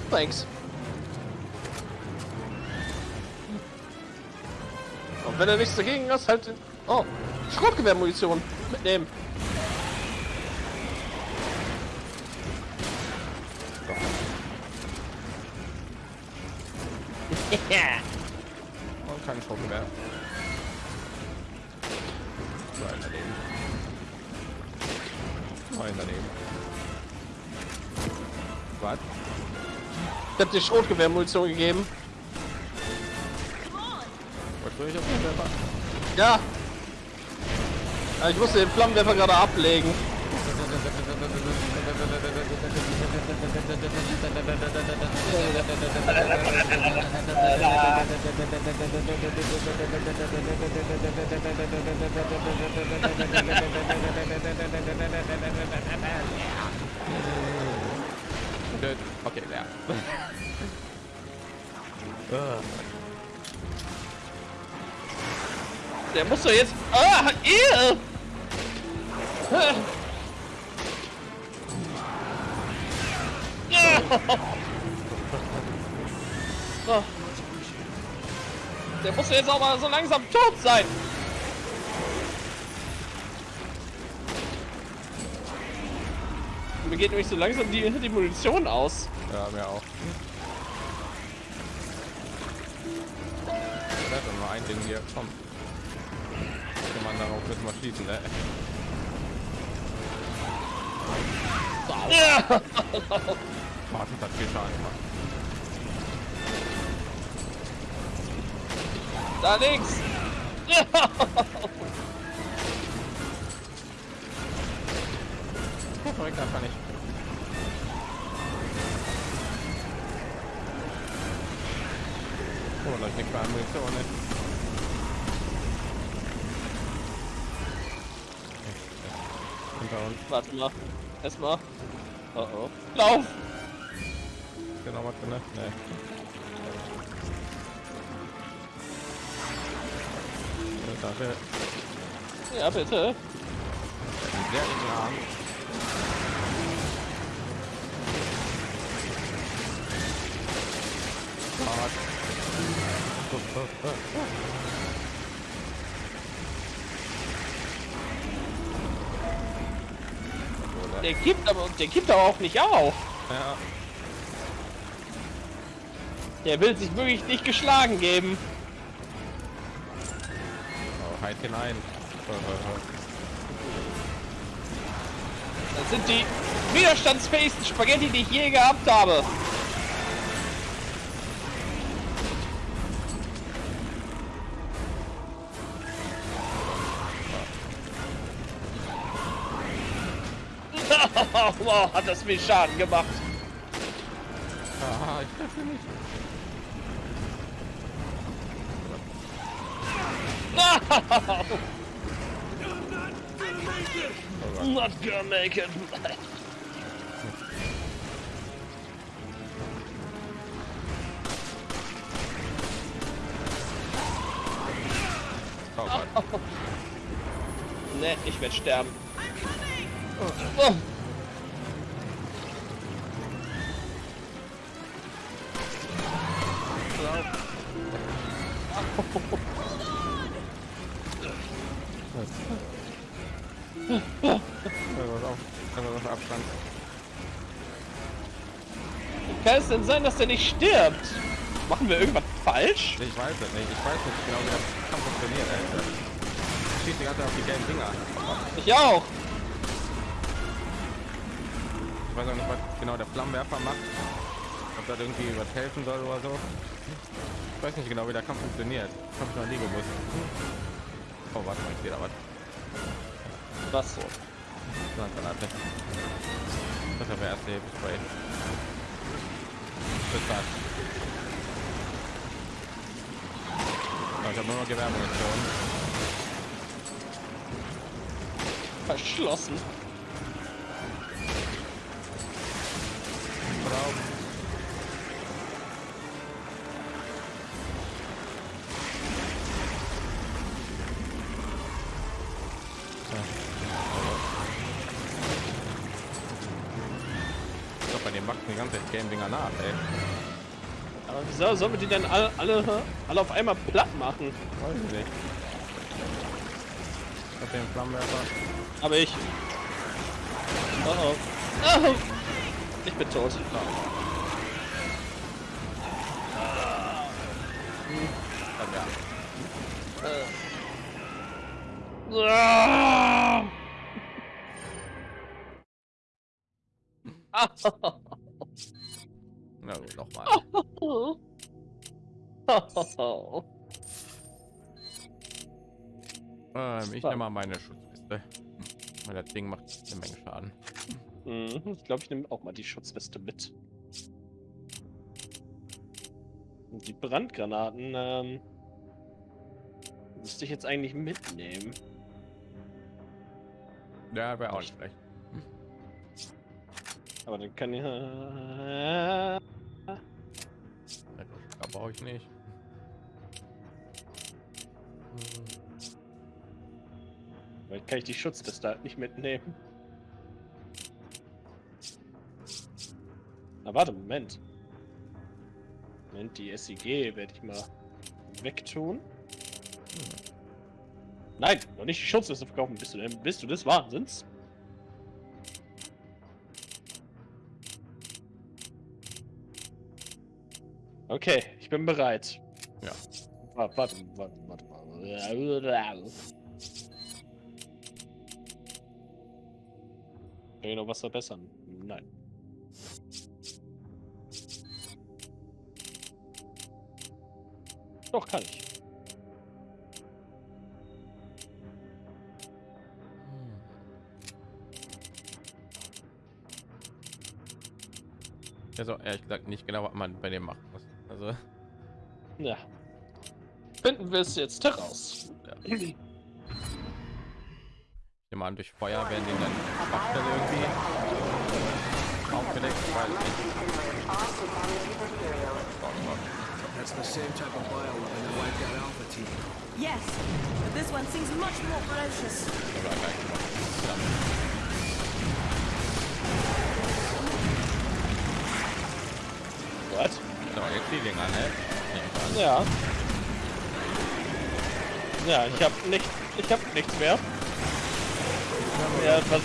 Thanks. Und wenn er nichts dagegen hast, halt. Oh, Schrotgewehrmunition mitnehmen. Ich hab dir Schrotgewehrmunition gegeben. Ja. Ja, Ich musste den Flammenwerfer gerade ablegen. Gut. Okay, leer. Der muss doch jetzt. Ah, ew. Ah. Der muss jetzt auch mal so langsam tot sein. Geht nämlich so langsam die, die Munition aus. Ja, mir auch. Ich werde nur ein Ding hier. Komm. Kann man darauf jetzt mal schließen, ne? Ja. Martin hat viel Schaden gemacht. Da links. Ja. Korrekt, nicht. Da ist nichts mehr an Munition, ne? Hinter uns. Warte mal. Erstmal. Oh oh. Lauf! Ist noch was drin? ne? Nee. Ja, Ja, bitte. sehr ekelhaft. Oder? Der gibt aber, der gibt aber auch nicht auf. Ja. Der will sich wirklich nicht geschlagen geben. Oh, halt hinein. Das sind die widerstandsfähigsten Spaghetti, die ich je gehabt habe. Wow, hat das viel Schaden gemacht. oh. Ah, ich treffe nicht. Not gonna make it. Oh Gott. Ne, ich werde sterben. Oh. Denn sein, dass der nicht stirbt? Machen wir irgendwas falsch? Ich weiß es nicht. Ich weiß nicht genau, wie das Kampf funktioniert, Alter. Ich schieße die ganze Zeit auf die gelben Dinger. Ich auch. Ich weiß auch nicht, was genau der Flammenwerfer macht. Ob das irgendwie was helfen soll oder so. Ich weiß nicht genau, wie der Kampf funktioniert. Das habe ich noch nie gewusst. Oh, warte mal, ich sehe da was. Was so? Granate. Das ist aber erste Hilfe-Spray. Oh, ich habe nur noch Gewehrmunition. Verschlossen. Die ganze Zeit gelben Dinger nach, ey. Aber wieso sollen wir die denn alle, alle, alle auf einmal platt machen? Weiß ich nicht. Ich hab den Flammenwerfer. Aber ich. Oh oh. oh. Ich bin tot. Dann ja. Ah. Ähm, ich nehme mal meine Schutzweste. Hm, Weil das Ding macht eine Menge Schaden. Mhm, ich glaube, ich nehme auch mal die Schutzweste mit. Und die Brandgranaten, ähm, müsste ich jetzt eigentlich mitnehmen. Ja, wäre auch nicht schlecht. Aber dann kann ich. Äh, brauche ich nicht. Vielleicht kann ich die Schutzweste halt nicht mitnehmen. Na warte, Moment. Moment, die SIG werde ich mal wegtun. Nein, noch nicht die Schutzweste verkaufen. Bist du denn? Bist du des Wahnsinns? Okay, ich bin bereit. Ja. Warte, warte, warte, warte. Kann ich noch was verbessern? Nein. Doch, kann ich. Also ehrlich gesagt nicht genau, was man bei dem machen muss. Also Ja. Finden wir es jetzt heraus. Ja. ich nehme an, durch Feuer werden die dann Schwachstelle irgendwie aufgedeckt, weil That's the same type of bioweapon that wiped out Alpha Team. Yes, but this one seems much more ferocious. What? So, jetzt die Dinger, ne? Ich. Ja. Ja, ich habe nicht, ich habe nichts mehr. Ja, was,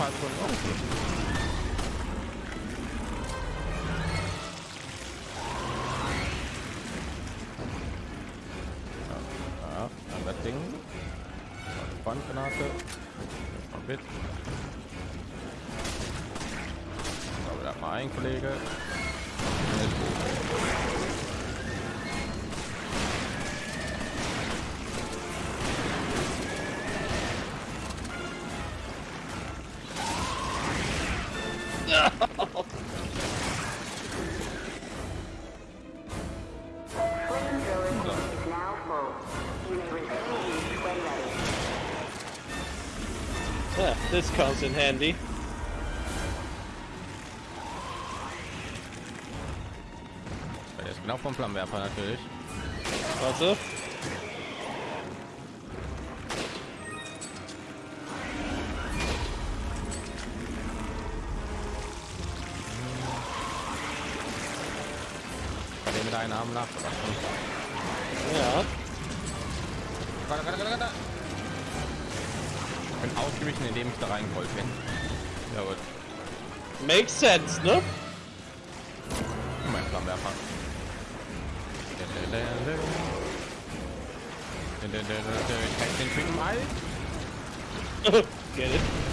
Yeah, this comes in handy. Ist genau vom Flammenwerfer natürlich. Warte. Bei dem mit einem Arm nach. Ja. Gott, Gott, Gott, Gott. Bin ausgewichen, indem ich da reingerollt bin. Ja gut. Makes sense, ne? Mein Flammenwerfer. Ich kann den Typen alt. Get it?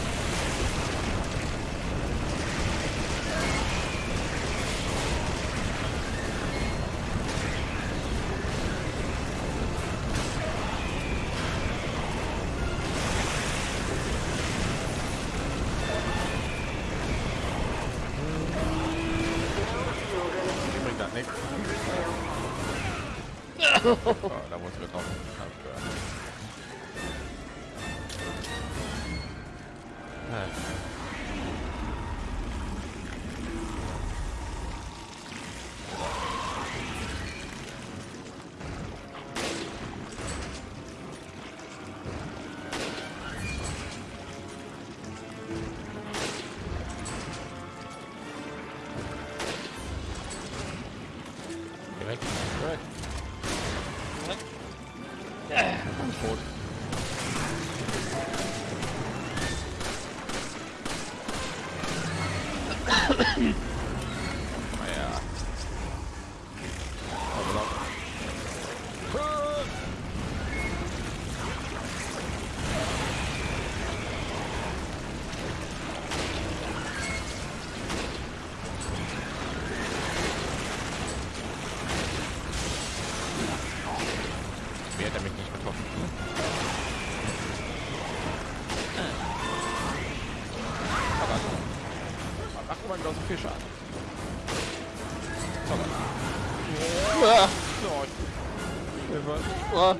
Hilfe.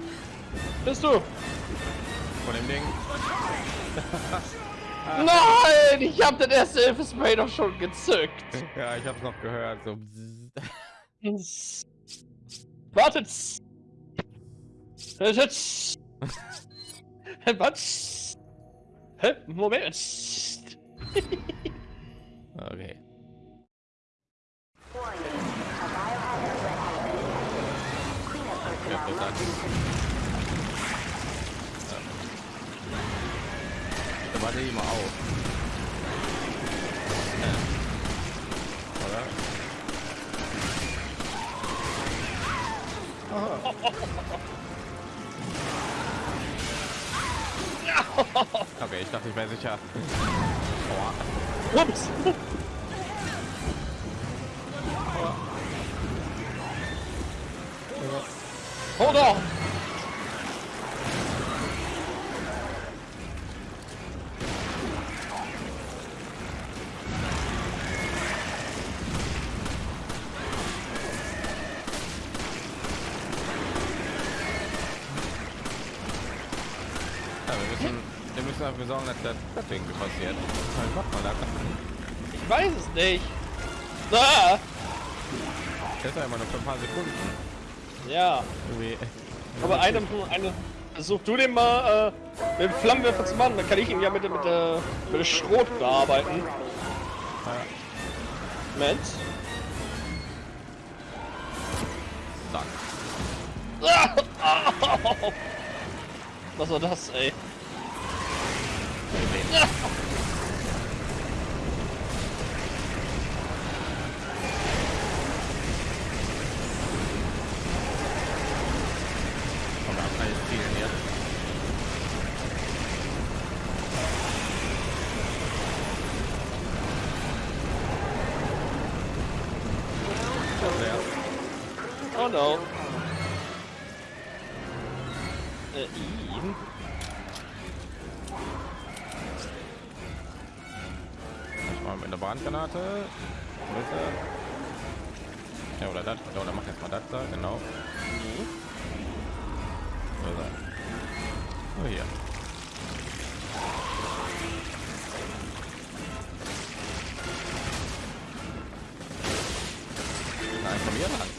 Bist du? Von dem Ding. Nein! Ich hab das erste Hilfespray doch schon gezückt. Ja, ich hab's noch gehört. So. Wartet! Was? Hä? Moment. Okay. Must be Da warte ich mal auf. Oder? Okay, ich dachte, ich wäre sicher. Ups. Hold on. Ja, wir müssen, wir müssen dafür sorgen, dass das, irgendwie passiert. Da? Ich weiß es nicht. Ah. Das ist immer noch für ein paar Sekunden. Ja, Irgendwie. aber eine, eine versuch du den mal äh, mit dem Flammenwerfer zu machen, dann kann ich ihn ja mit, der- mit, der, mit der Schrot bearbeiten. Moment. Zack. Was war das, ey? Komm, wir haben alles zielen jetzt. Oh no. Äh, ihn? Mal mit einer Brandgranate. Ja, oder das. Oder mach jetzt mal das da, genau. So. Oh, hier. Nein, komm hier ran.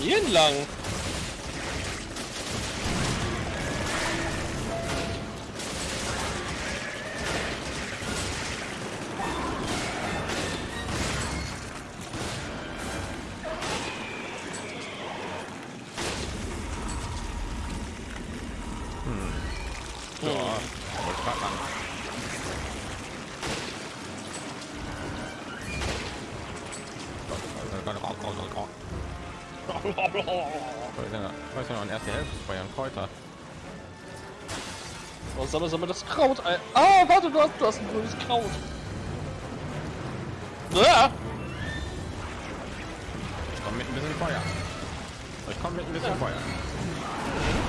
Hier entlang. Oh, sammel, sammel das Kraut ein. Ah, warte, du hast, du hast ein grünes Kraut. Ja. Ich komme mit ein bisschen Feuer. Ich komme mit ein bisschen Feuer.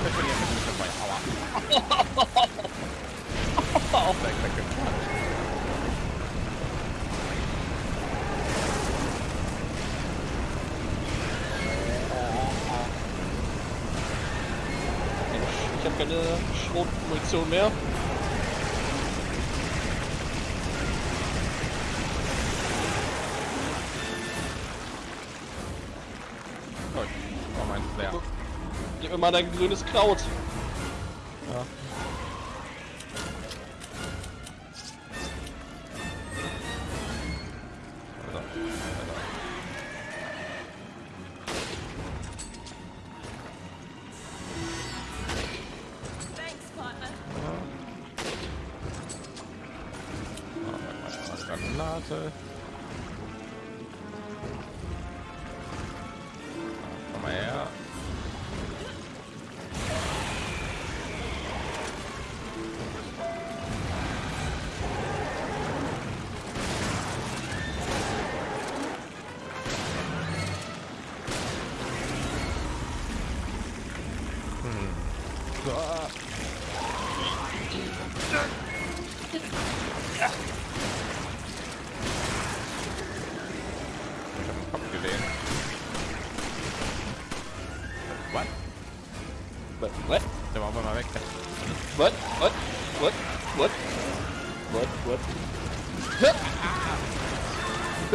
Ich bin jetzt mit ein bisschen Feuer. Aua. Auch weg, weg, weg. Ich habe keine Schrotmunition mehr. Mal dein grünes Kraut.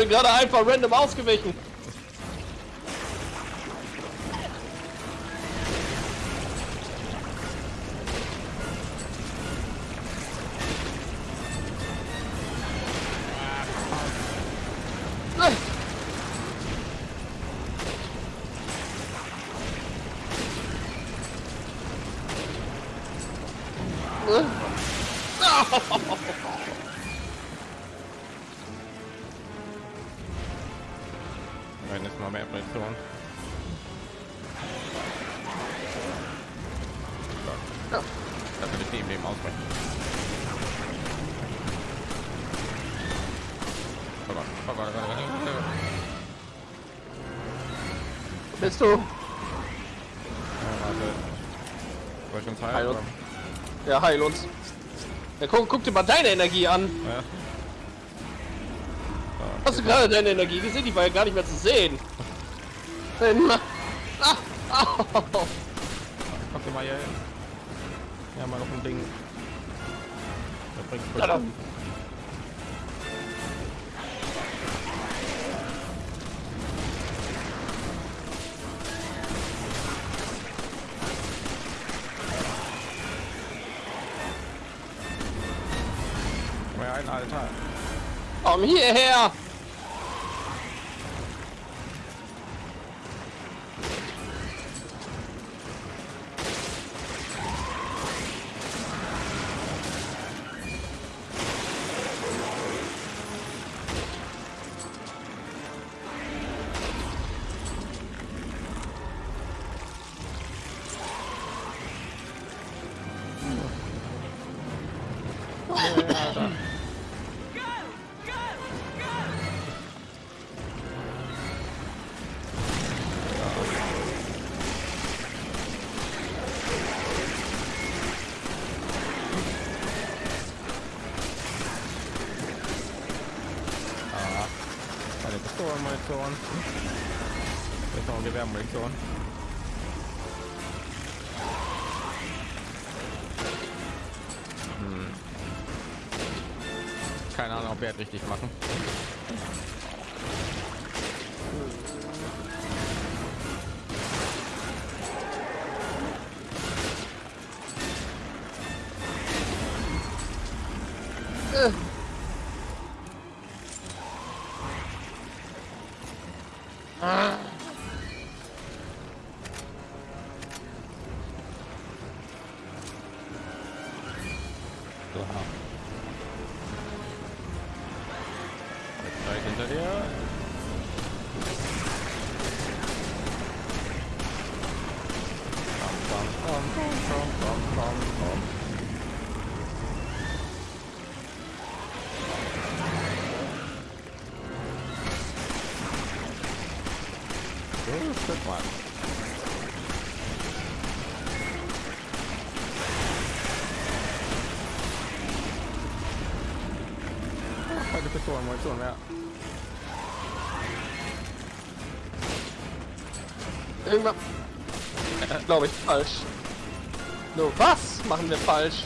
Gerade einfach random ausgewichen. Ja, heil uns. Ja, guck, guck dir mal deine Energie an. Ja. Hast du gerade deine Energie gesehen? Die war ja gar nicht mehr zu sehen. Ah, au. Komm mal hier hin. Ja, mal auf ein Ding. Das bringt voll Komm Pistolmunition. Jetzt noch Gewehrmunition. Hm. Keine Ahnung, ob wir richtig machen. Glaube ich falsch. No, was machen wir falsch?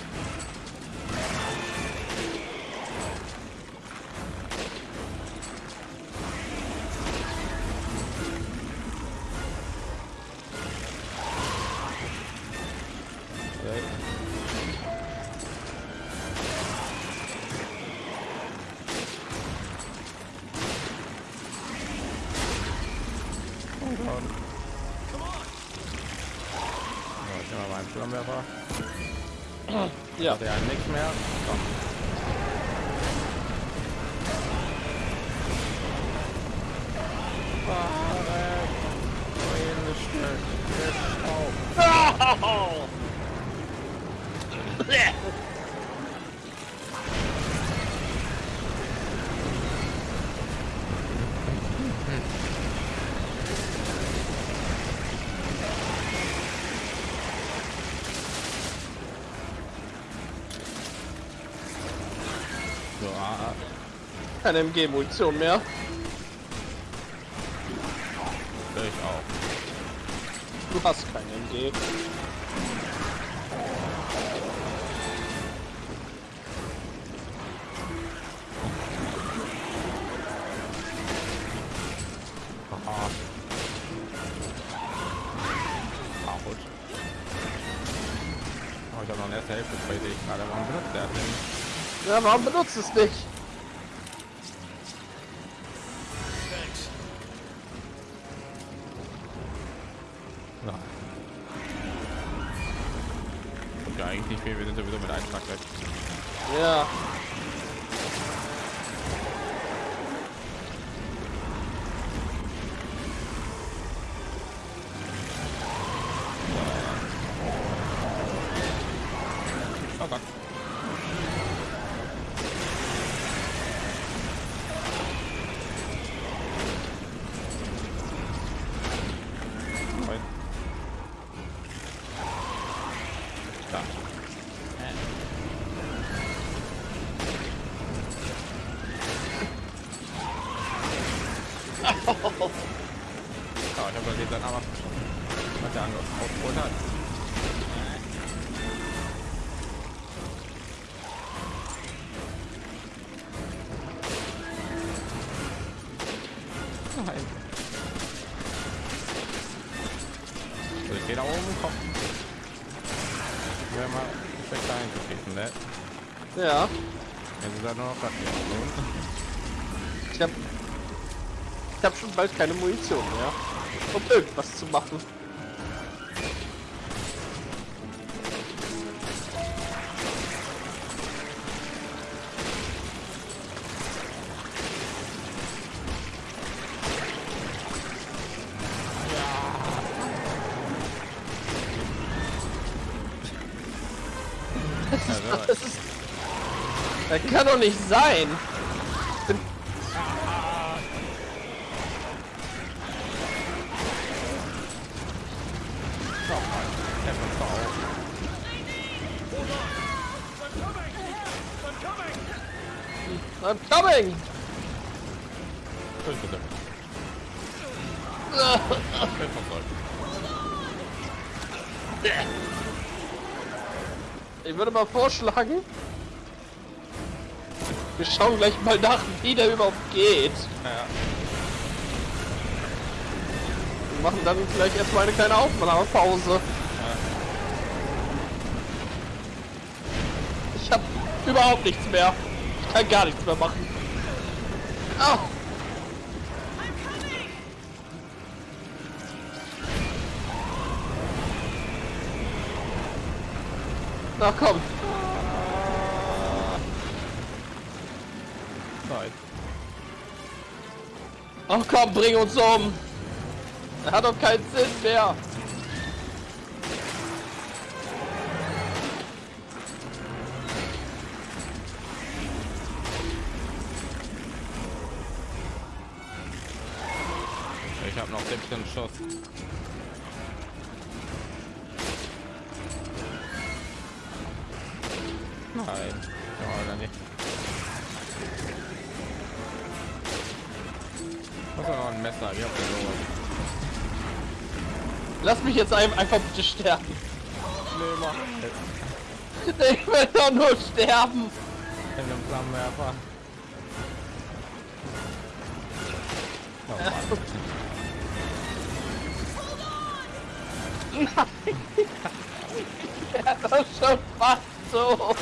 Keine MG-Munition mehr. ich auch. Du hast keine MG. Ah. Oh, ich habe noch eine erste Hälfte bei sehe ich gerade. Warum benutzt der denn? Ja, warum benutzt es nicht? Bald keine Munition mehr. Um irgendwas zu machen. Das ist. Das kann doch nicht sein. Bin- nochmal. Der macht's doch auch. I'm coming! Bitte, bitte. Ich würde mal vorschlagen, wir schauen gleich mal nach, wie der überhaupt geht. Ja, Wir machen dann vielleicht erstmal eine kleine Aufnahmepause. Ich habe überhaupt nichts mehr. Kann gar nichts mehr machen. Ah! Na komm, Zeit. ach komm, bring uns um. Er hat doch keinen Sinn mehr. Jetzt ein- einfach bitte sterben. Nee, mach. Ich will doch nur sterben. In einem Flammenwerfer. Oh, Mann. Er ist doch schon fast tot.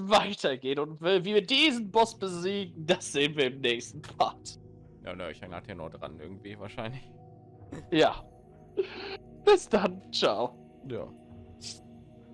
Es weitergeht und wie wir diesen Boss besiegen, das sehen wir im nächsten Part. Ja, ne, ich hänge halt hier noch dran irgendwie wahrscheinlich. Ja. Bis dann. Ciao. Ja.